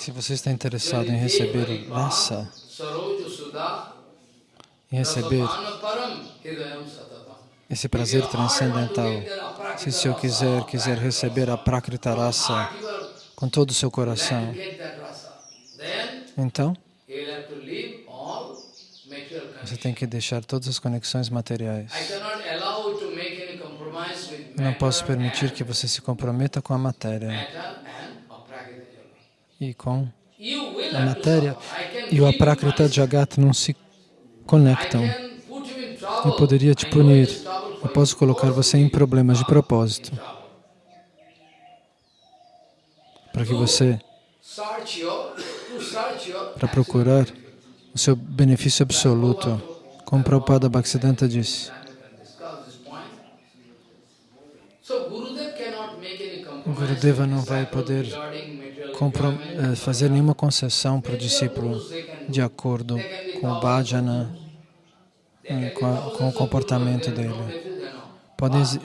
Se você está interessado em receber rasa, Em receber esse prazer transcendental, se o Senhor quiser, quiser receber a Prakrita rasa com todo o seu coração, então você tem que deixar todas as conexões materiais. Não posso permitir que você se comprometa com a matéria e com a matéria e o Aprakrita Jagat não se conectam. Eu poderia te punir. Eu posso colocar você em problemas de propósito, para que você, para procurar o seu benefício absoluto, como Prabhupada Bhaktisiddhanta disse. O Gurudeva não vai poder eh, fazer nenhuma concessão para o discípulo de acordo com o bhajana, eh, com, o comportamento dele. Podem, s-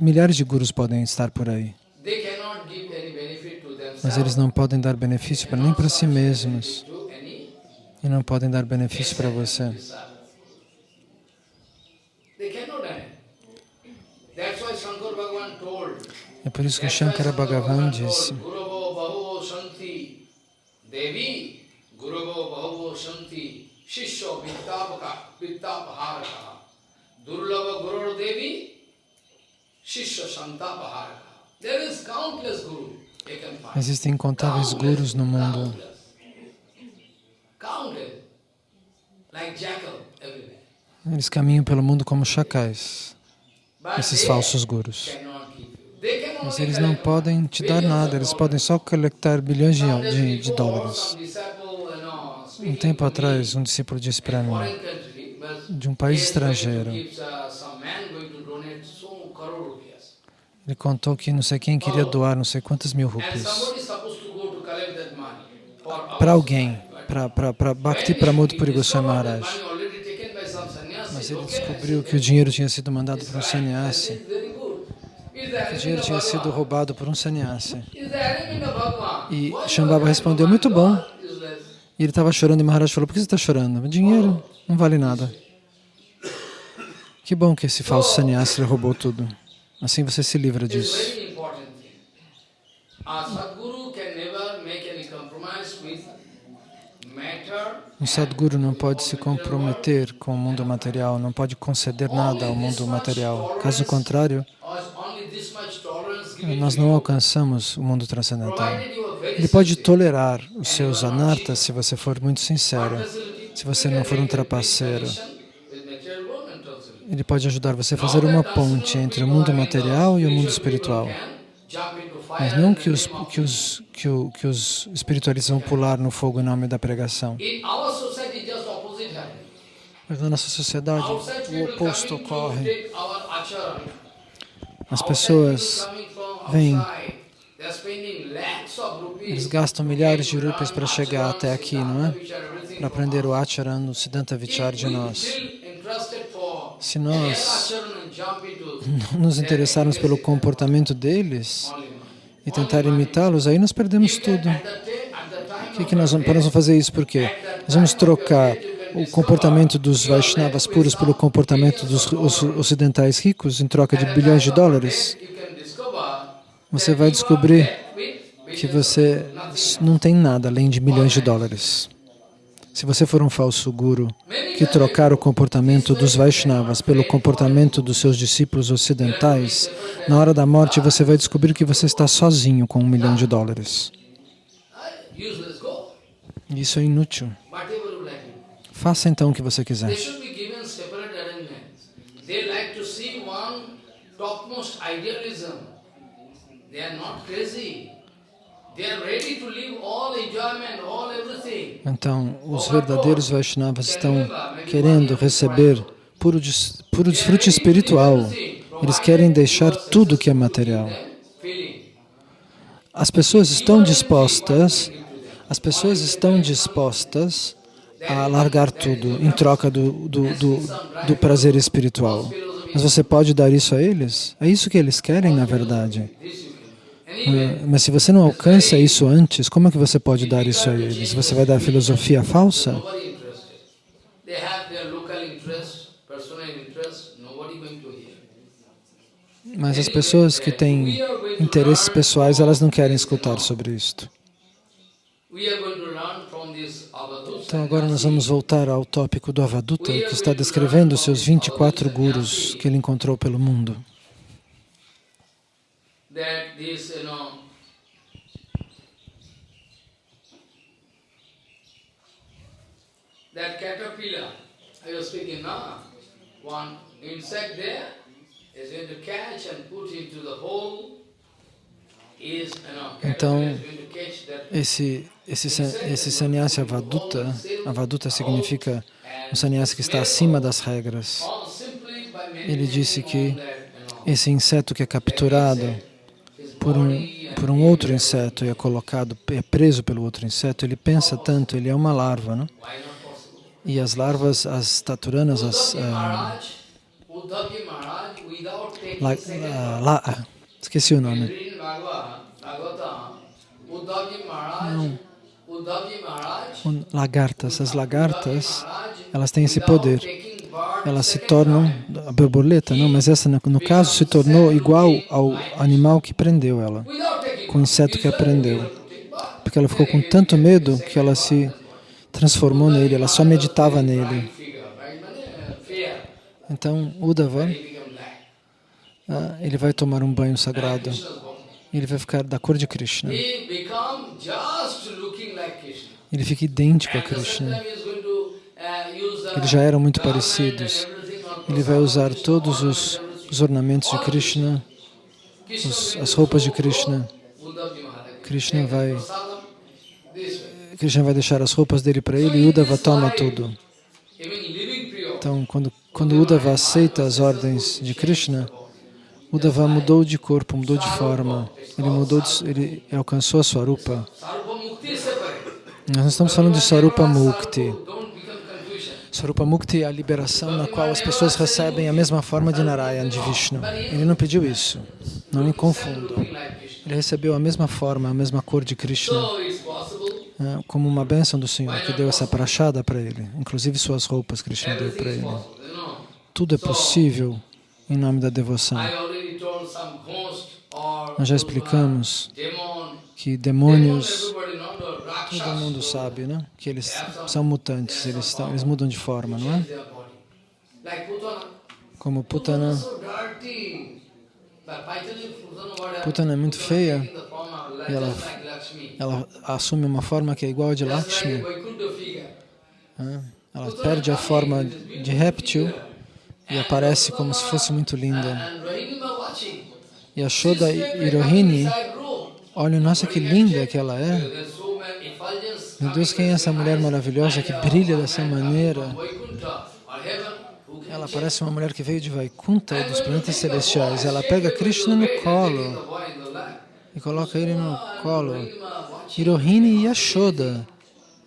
milhares de gurus podem estar por aí, mas eles não podem dar benefício nem para si mesmos e não podem dar benefício para você. É por isso que Shankara Shankar Bhagavan disse, Devi Guravo Bahuvo Shanti Shishya Vittapaka Vittapaharaka Durlava Gurur Devi Shishya Shantapaharaka There is countless guru existem incontáveis gurus no mundo, eles caminham pelo mundo como chacais, esses falsos gurus. Mas eles não podem te dar nada, eles podem só coletar bilhões de, de, de dólares. Um tempo atrás, um discípulo disse para mim, de um país estrangeiro, ele contou que não sei quem queria doar não sei quantas mil rupias para alguém, para Bhakti Pramod Puri Goswami Maharaj. Mas ele descobriu que o dinheiro tinha sido mandado por um sannyasi, o dinheiro tinha sido roubado por um sannyasi. E Shambhava respondeu, muito bom. E ele estava chorando e Maharaj falou, por que você está chorando? Dinheiro não vale nada. Que bom que esse falso sannyasi lhe roubou tudo. Assim você se livra disso. Um Sadguru não pode se comprometer com o mundo material, não pode conceder nada ao mundo material. Caso contrário, nós não alcançamos o mundo transcendental. Ele pode tolerar os seus anartas se você for muito sincero, se você não for um trapaceiro. Ele pode ajudar você a fazer uma ponte entre o mundo material e o mundo espiritual. Mas não que os, que os, que que os espiritualistas vão pular no fogo em nome da pregação. Mas na nossa sociedade, o oposto ocorre. As pessoas vêm, eles gastam milhares de rupias para chegar até aqui, não é? Para aprender o acharan, o Siddhanta Vichar de nós. Se nós nos interessarmos pelo comportamento deles e tentar imitá-los, aí nós perdemos tudo. O que, que nós vamos, nós vamos fazer isso? Por quê? Nós vamos trocar o comportamento dos Vaishnavas puros pelo comportamento dos ocidentais ricos em troca de bilhões de dólares. Você vai descobrir que você não tem nada além de milhões de dólares. Se você for um falso guru que trocar o comportamento dos Vaishnavas pelo comportamento dos seus discípulos ocidentais, na hora da morte você vai descobrir que você está sozinho com um milhão de dólares. Isso é inútil. Faça então o que você quiser. Então, os verdadeiros Vaishnavas estão querendo receber puro, puro desfrute espiritual. Eles querem deixar tudo que é material. As pessoas estão dispostas, as pessoas estão dispostas a largar tudo em troca do, do, do, do prazer espiritual. Mas você pode dar isso a eles? É isso que eles querem, na verdade. Mas se você não alcança isso antes, como é que você pode dar isso a eles? Você vai dar filosofia falsa? Mas as pessoas que têm interesses pessoais, elas não querem escutar sobre isto. Então agora nós vamos voltar ao tópico do Avaduta, que está descrevendo seus 24 gurus que ele encontrou pelo mundo. That this, you know, that caterpillar, I was speaking now, one insect there is going to catch and put into the hole. Então, Esse, esse, esse sannyasi Avaduta, Avaduta significa um sannyasi que está acima das regras. Ele disse que esse inseto que é capturado por um, por um outro inseto e é colocado, é preso pelo outro inseto, ele pensa tanto, ele é uma larva, não? possible? E as larvas, as taturanas, as, ah, la, ah, esqueci o nome. Um, Lagartas, as lagartas, elas têm esse poder. Elas se tornam, a borboleta não, mas essa no, caso se tornou igual ao animal que prendeu ela, com o inseto que a prendeu. Porque ela ficou com tanto medo que ela se transformou nele, ela só meditava nele. Então, Uddhava, ah, ele vai tomar um banho sagrado ele vai ficar da cor de Krishna. Ele fica idêntico a Krishna. Eles já eram muito parecidos. Ele vai usar todos os, os ornamentos de Krishna, os- as roupas de Krishna. Krishna vai-. Krishna vai deixar as roupas dele para ele e Uddhava toma tudo. Então, quando, quando Uddhava aceita as ordens de Krishna, Uddhava mudou de corpo, mudou de forma. Ele mudou, de, ele alcançou a Swarupa. Nós estamos falando de Swarupa Mukti. Swarupa Mukti é a liberação na qual as pessoas recebem a mesma forma de Narayana, de Vishnu. Ele não pediu isso. Não me confundam. Ele recebeu a mesma forma, a mesma cor de Krishna, né, como uma bênção do Senhor, que deu essa prachada para ele. Inclusive suas roupas, Krishna deu para ele. Tudo é possível em nome da devoção. Nós já explicamos. Que demônios, todo mundo sabe, né? Que eles são mutantes, eles, estão, eles mudam de forma, não é? Como Putana. Putana? Putana é muito feia like, e ela, ela assume uma forma que é igual a de Lakshmi. Ela perde a forma de réptil e aparece como se fosse muito linda. E a Shoda room. Olha, nossa, que linda que ela é. Meu Deus, quem é essa mulher maravilhosa que brilha dessa maneira? Vaikuntha Ela parece uma mulher que veio de Vaikunta e dos planetas celestiais. Ela pega Krishna no colo e coloca ele no colo. Hirohini e a Shoda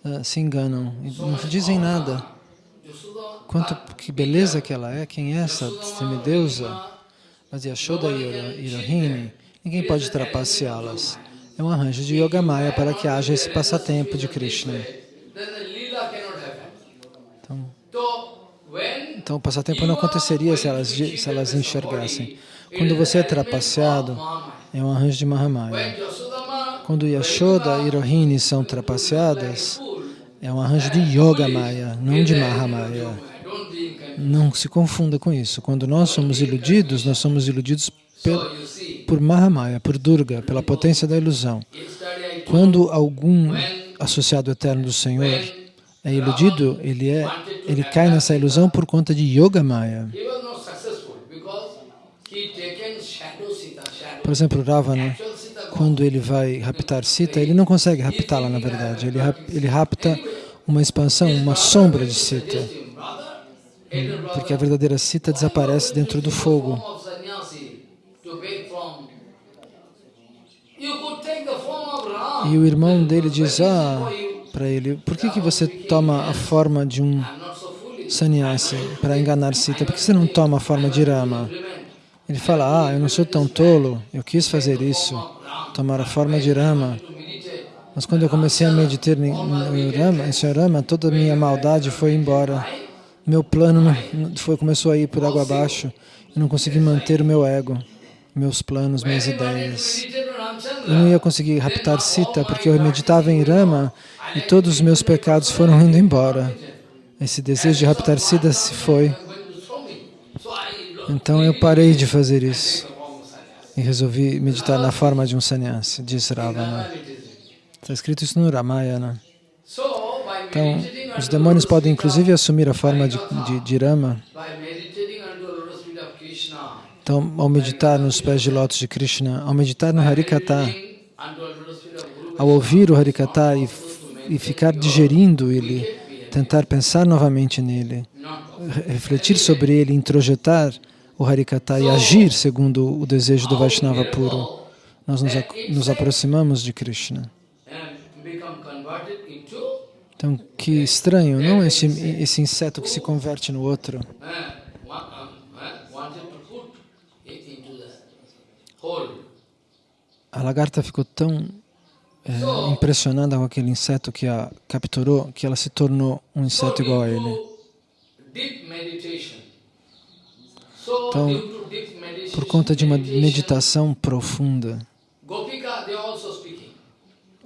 ah, se enganam e não dizem nada. Yashoda Quanto que beleza que ela é, quem é essa semideusa? Mas Yashoda e Hiro- Hirohini, ninguém pode trapaceá-las. É um arranjo de Yogamaya para que haja esse passatempo de Krishna. Então, então o passatempo não aconteceria se elas, se elas enxergassem. Quando você é trapaceado, é um arranjo de Mahamaya. Quando Yashoda e Rohini são trapaceadas, é um arranjo de Yogamaya, não de Mahamaya. Não se confunda com isso. Quando nós somos iludidos, nós somos iludidos So pel- you see, por Mahamaya, por Durga, pela potência da ilusão. Quando algum associado eterno do Senhor é iludido, ele, é, ele cai nessa ilusão por conta de Sita, shadow. Por exemplo, Ravana, quando ele vai raptar Sita, ele não consegue raptá-la, na verdade. Ele, rap- ele rapta uma expansão, uma sombra de Sita. Brother, Porque a verdadeira Sita desaparece dentro do fogo. E o irmão dele diz, ah, para ele, por que, que você toma a forma de um sannyasi para enganar Sita? Por que você não toma a forma de Rama? Ele fala, ah, eu não sou tão tolo, eu quis fazer isso, tomar a forma de Rama. Mas quando eu comecei a meditar em, Rama, em Sr. Rama, toda a minha maldade foi embora. Meu plano foi, começou a ir por água abaixo. Eu não consegui manter o meu ego, meus planos, minhas ideias. Eu não ia conseguir raptar Sita porque eu meditava em Rama e todos os meus pecados foram indo embora. Esse desejo de raptar Sita se foi. Então eu parei de fazer isso e resolvi meditar na forma de um sannyasi, diz Ravana. Está escrito isso no Ramayana. Então, os demônios podem inclusive assumir a forma de, de, de Rama. Então, ao meditar nos pés de lótus de Krishna, ao meditar no Harikata, ao ouvir o Harikata e, e ficar digerindo ele, tentar pensar novamente nele, refletir sobre ele, introjetar o Harikata e agir segundo o desejo do Vaishnava puro, nós nos, nos aproximamos de Krishna. Então, que estranho, não esse, esse inseto que se converte no outro. uh, wa- um, uh, wanted to put it into the hole. A lagarta ficou tão é, impressionada com aquele inseto que a capturou, que ela se tornou um inseto igual a ele. Então, Por conta de uma meditação profunda,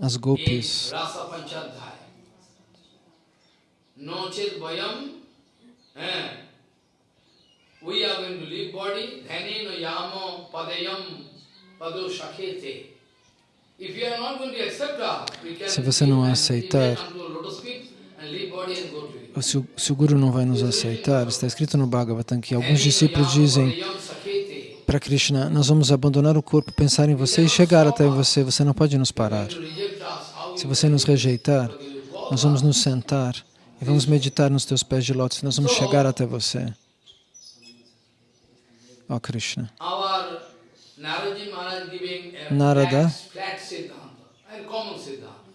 as gopis, eh, we are going to leave body, dhani no yamo padayam Se você não aceitar- se o, se o Guru não vai nos aceitar, está escrito no Bhagavatam que alguns discípulos dizem para Krishna, nós vamos abandonar o corpo, pensar em você e chegar até você, você não pode nos parar. Se você nos rejeitar, nós vamos nos sentar e vamos meditar nos teus pés de lótus, nós vamos chegar até você. Ó Krishna. Our Naraji Maharaj giving a Narada.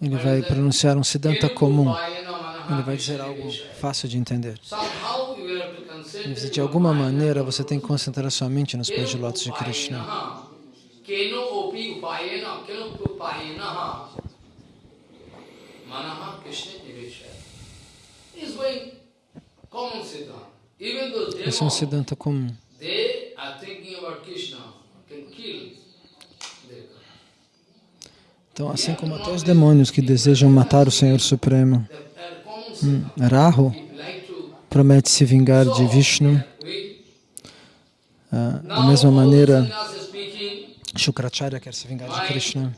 Ele vai pronunciar um Siddhanta comum. Ele vai dizer algo fácil de entender. Diz, de alguma maneira você tem que concentrar sua mente nos pés de lótus de Krishna. Esse é um Siddhanta comum. they are thinking about Krishna, Então, assim como até os demônios que desejam matar o Senhor Supremo, Siddhanta. Rahu promete se vingar de Vishnu. Ah, da mesma maneira, Shukracharya quer se vingar de Krishna.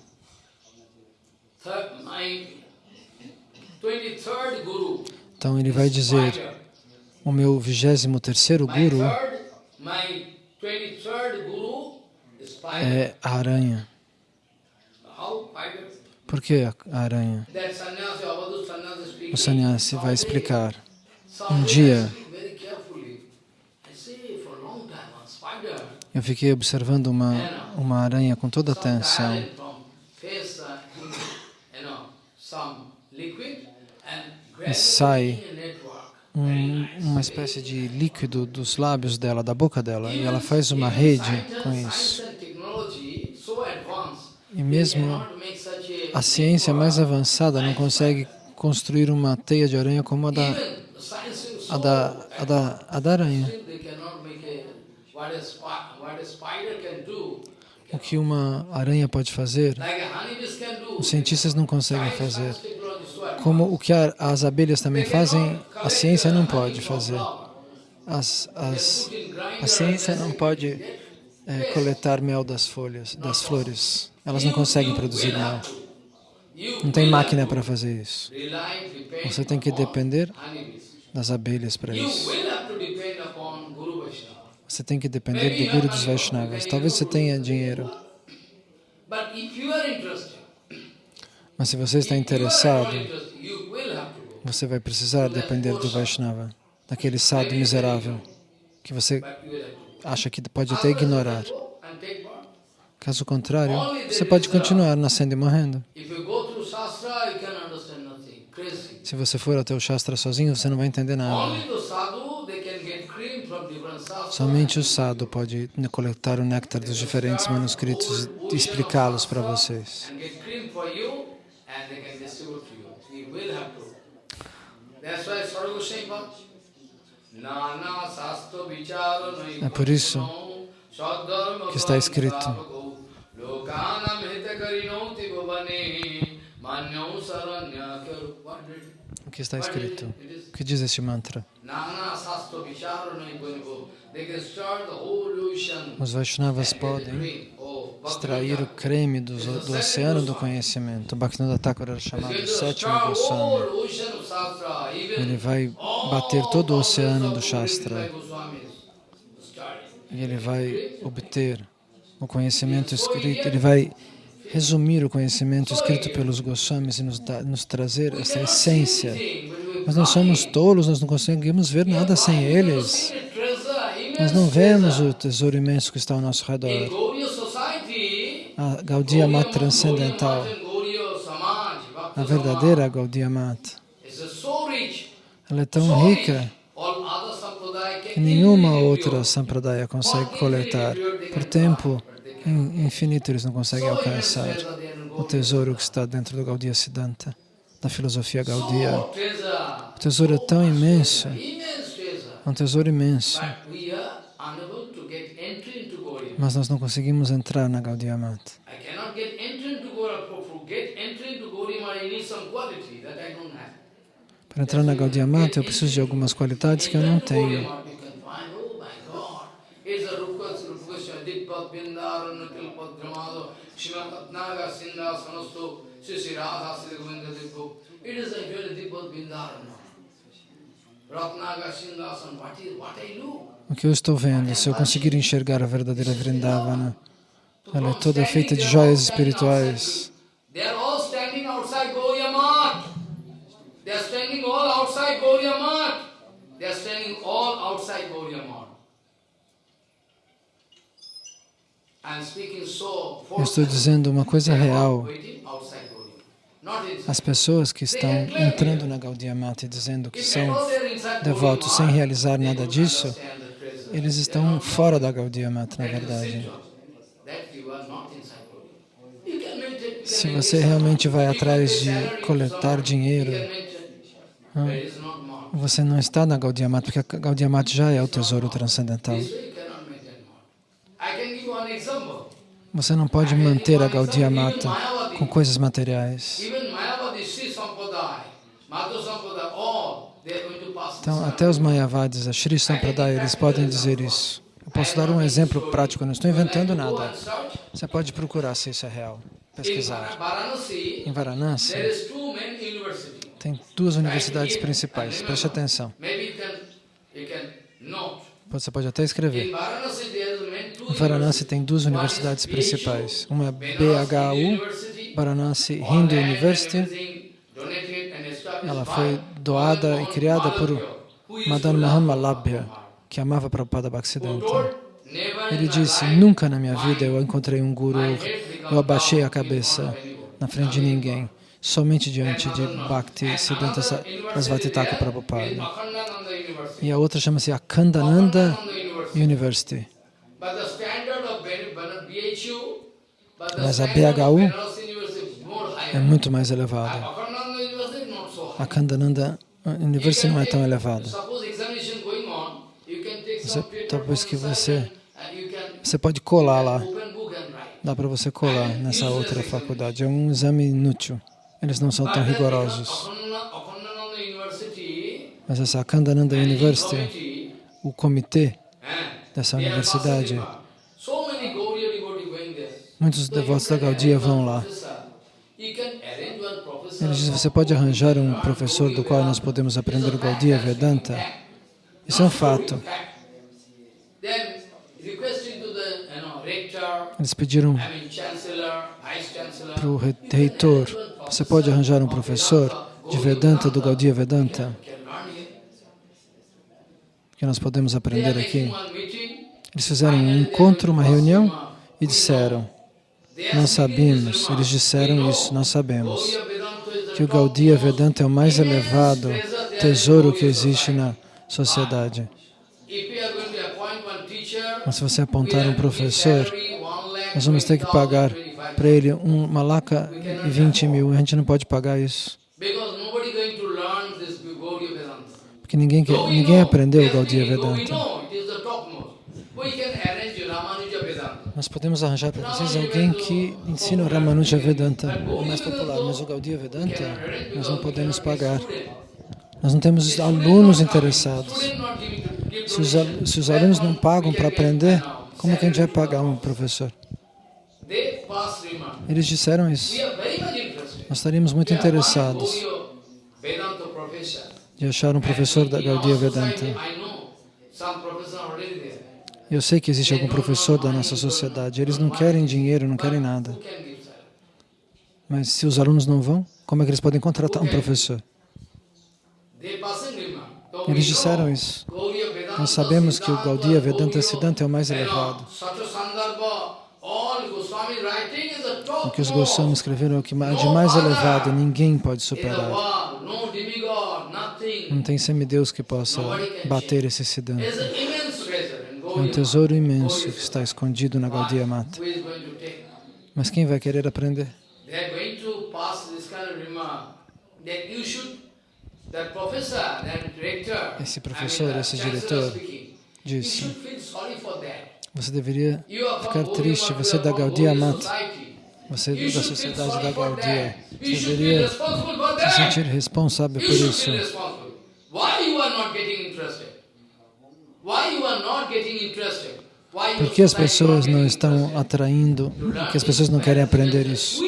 third, my 23rd Guru, Então ele vai dizer, o meu vigésimo terceiro My Guru third, my 23rd Guru is Spider. É a aranha. Por que a aranha? O sannyasi vai explicar. Um dia-. Eu fiquei observando uma, uma aranha com toda atenção. gradually sai. Um, uma espécie de líquido dos lábios dela, da boca dela, e ela faz uma rede com isso. E mesmo a ciência mais avançada não consegue construir uma teia de aranha como a da, a da, a da, a da aranha. O que uma aranha pode fazer, os cientistas não conseguem fazer. Como o que as abelhas também fazem, a ciência não pode fazer. As, as, a ciência não pode é, coletar mel das folhas, das flores. Elas não conseguem produzir mel. Não tem máquina para fazer isso. Você tem que depender das abelhas para isso. Você tem que depender do Guru dos Vaishnavas. Talvez você tenha dinheiro, mas se você está interessado, você vai precisar depender do Vaishnava, daquele sábio miserável que você Acha que pode até ignorar. Caso contrário, você pode continuar nascendo e morrendo. Se você for até o Shastra sozinho, você não vai entender nada. Somente o sadhu pode coletar o néctar dos diferentes manuscritos e explicá-los para vocês. That's why Sarva Goswami É por isso que está escrito. O que está escrito? O que diz este mantra? Os Vaishnavas podem extrair o creme do, do oceano do conhecimento. Bhaktivinoda Thakur era chamado sétimo Goswami. Ele vai bater todo o oceano do Shastra. E ele vai obter o conhecimento escrito, ele vai resumir o conhecimento escrito pelos Goswamis e nos, dar- nos trazer essa essência. Mas nós somos tolos, nós não conseguimos ver nada sem eles. Nós não vemos o tesouro imenso que está ao nosso redor. A Gaudiya Mata transcendental, a verdadeira Gaudiya Mata, ela é tão rica que nenhuma outra sampradaya consegue coletar. Por tempo in- infinito eles não conseguem alcançar o tesouro que está dentro do Gaudiya Siddhanta, da filosofia Gaudiya. O tesouro é tão imenso, é um tesouro imenso, mas nós não conseguimos entrar na Gaudiya Mata. Para entrar na Gaudiya Mata eu preciso de algumas qualidades que eu não tenho. It is actually Bindaran. O que eu estou vendo, se eu conseguir enxergar a verdadeira Vrindavana, ela é toda feita de joias espirituais. Eu estou dizendo uma coisa real. waiting outside Gauriya. Not inside. As pessoas que estão entrando na Gaudiya Mata e dizendo que são devotos sem realizar nada disso, eles estão fora da Gaudiya Mata, na verdade. Se você realmente vai atrás de coletar dinheiro, você não está na Gaudiya Mata, porque a Gaudiya Mata já é o tesouro transcendental. Você não pode manter a Gaudiya Mata com coisas materiais. Pass Então, até os Mayavadis, a Shri Sampradaya, eles podem dizer isso. Eu posso dar um exemplo prático, não estou inventando nada. Você pode procurar se isso é real, pesquisar. Em Varanasi, tem duas universidades principais, preste atenção. Você pode até escrever. Em Varanasi tem duas universidades principais. Uma é BHU, Varanasi Hindu University. Ela foi doada e criada por Madan Mohan que amava Prabhupada Bhaktisiddhanta. told, "Never in Ele disse, nunca na minha vida eu encontrei um guru, eu abaixei a cabeça front of anyone." na frente de ninguém, somente diante de Bhakti Siddhanta Thakur Prabhupada. E a outra chama-se Akhandananda University. Mas a BHU Benares University is more É muito mais so high. Akhandananda University não é tão elevada. Você- paper talvez que você- Você pode colar lá, dá para você colar nessa outra faculdade. É um exame inútil. Eles não são tão rigorosos. Mas essa Akhandananda University, o comitê dessa universidade, muitos devotos da Gaudiya vão lá. Eles dizem, você pode arranjar um professor do qual nós podemos aprender o Gaudiya Vedanta? Isso é um fato. Eles pediram para o reitor, você pode arranjar um professor de Vedanta, do Gaudiya Vedanta, que nós podemos aprender aqui? Eles fizeram um encontro, uma reunião e disseram, This sabemos, eles disseram isso, nós sabemos. Que o Gaudiya Vedanta é o mais elevado tesouro que existe na sociedade. Mas se você apontar um professor, nós vamos ter que pagar para ele uma laca e 20 mil. A gente não pode pagar isso. Porque ninguém, quer, ninguém aprendeu o Gaudiya Vedanta. Nós podemos arranjar para vocês alguém que ensina o Ramanuja Vedanta, o mais popular, mas o Gaudiya Vedanta nós não podemos pagar. Nós não temos alunos interessados. Se os, se os alunos não pagam para aprender, como é que a gente vai pagar um professor? Eles disseram isso. Nós estaríamos muito interessados de achar um professor da Gaudiya Vedanta. Eu sei que existe algum professor da nossa sociedade. Eles não querem dinheiro, não querem nada. Mas se os alunos não vão, como é que eles podem contratar um professor? Eles disseram isso. Nós sabemos que o Gaudiya Vedanta Siddhanta é o mais elevado. O que os Goswamis escreveram é o que de mais elevado ninguém pode superar. Não tem semideus que possa bater esse Siddhanta. Um tesouro imenso que está escondido na Gaudiya Mata. Mas quem vai querer aprender? Esse professor, esse diretor, disse, você deveria ficar triste, você é da Gaudiya Mata, você é da sociedade da Gaudiya, você deveria se sentir responsável por isso. Por que as pessoas não estão atraindo? Por que as pessoas não querem aprender isso?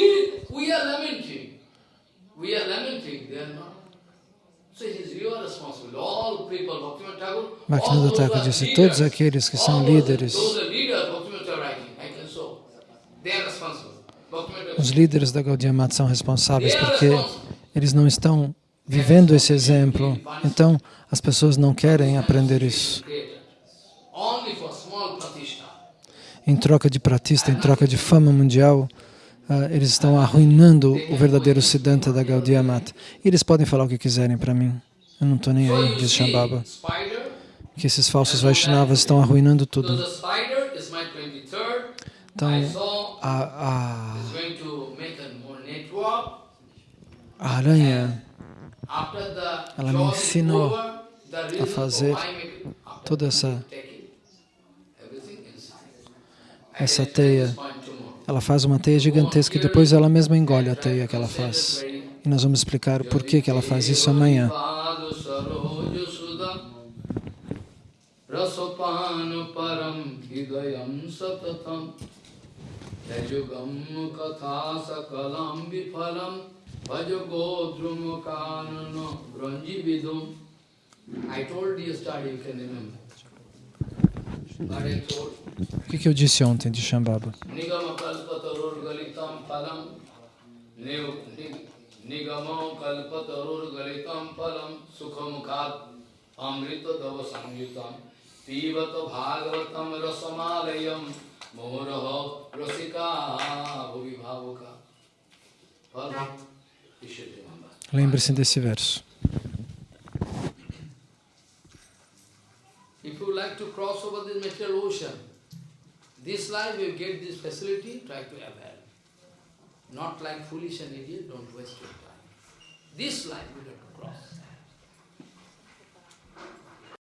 Bhaktivinoda Thakur disse, todos aqueles que são líderes, os líderes da Gaudiya Mata são responsáveis porque eles não estão vivendo esse exemplo. Então, as pessoas não querem aprender isso. Em troca de pratista, em troca de fama mundial, uh, eles estão arruinando o verdadeiro Siddhanta da Gaudiya Mata. Eles podem falar o que quiserem para mim. Eu não estou nem aí, diz Shambhava. Que esses falsos Vaishnavas estão arruinando tudo. Então, a, a, a aranha, ela me ensinou a fazer toda essa, essa teia. Ela faz uma teia gigantesca e depois ela mesma engole a teia que ela faz. E nós vamos explicar por que, que ela faz isso amanhã. O que, que eu disse ontem de Shambhava? Nigamo kalpatarur galitam palam sukhamukhat amrita dava samyutam pivata bhagavatam rasamalayam mohuraha rasika bhuvi bhavuka Lembre-se desse verso. If you like to cross over this material ocean, this life you get this facility, try to avail. Not like foolish and idiot, don't waste your time. This life you don't.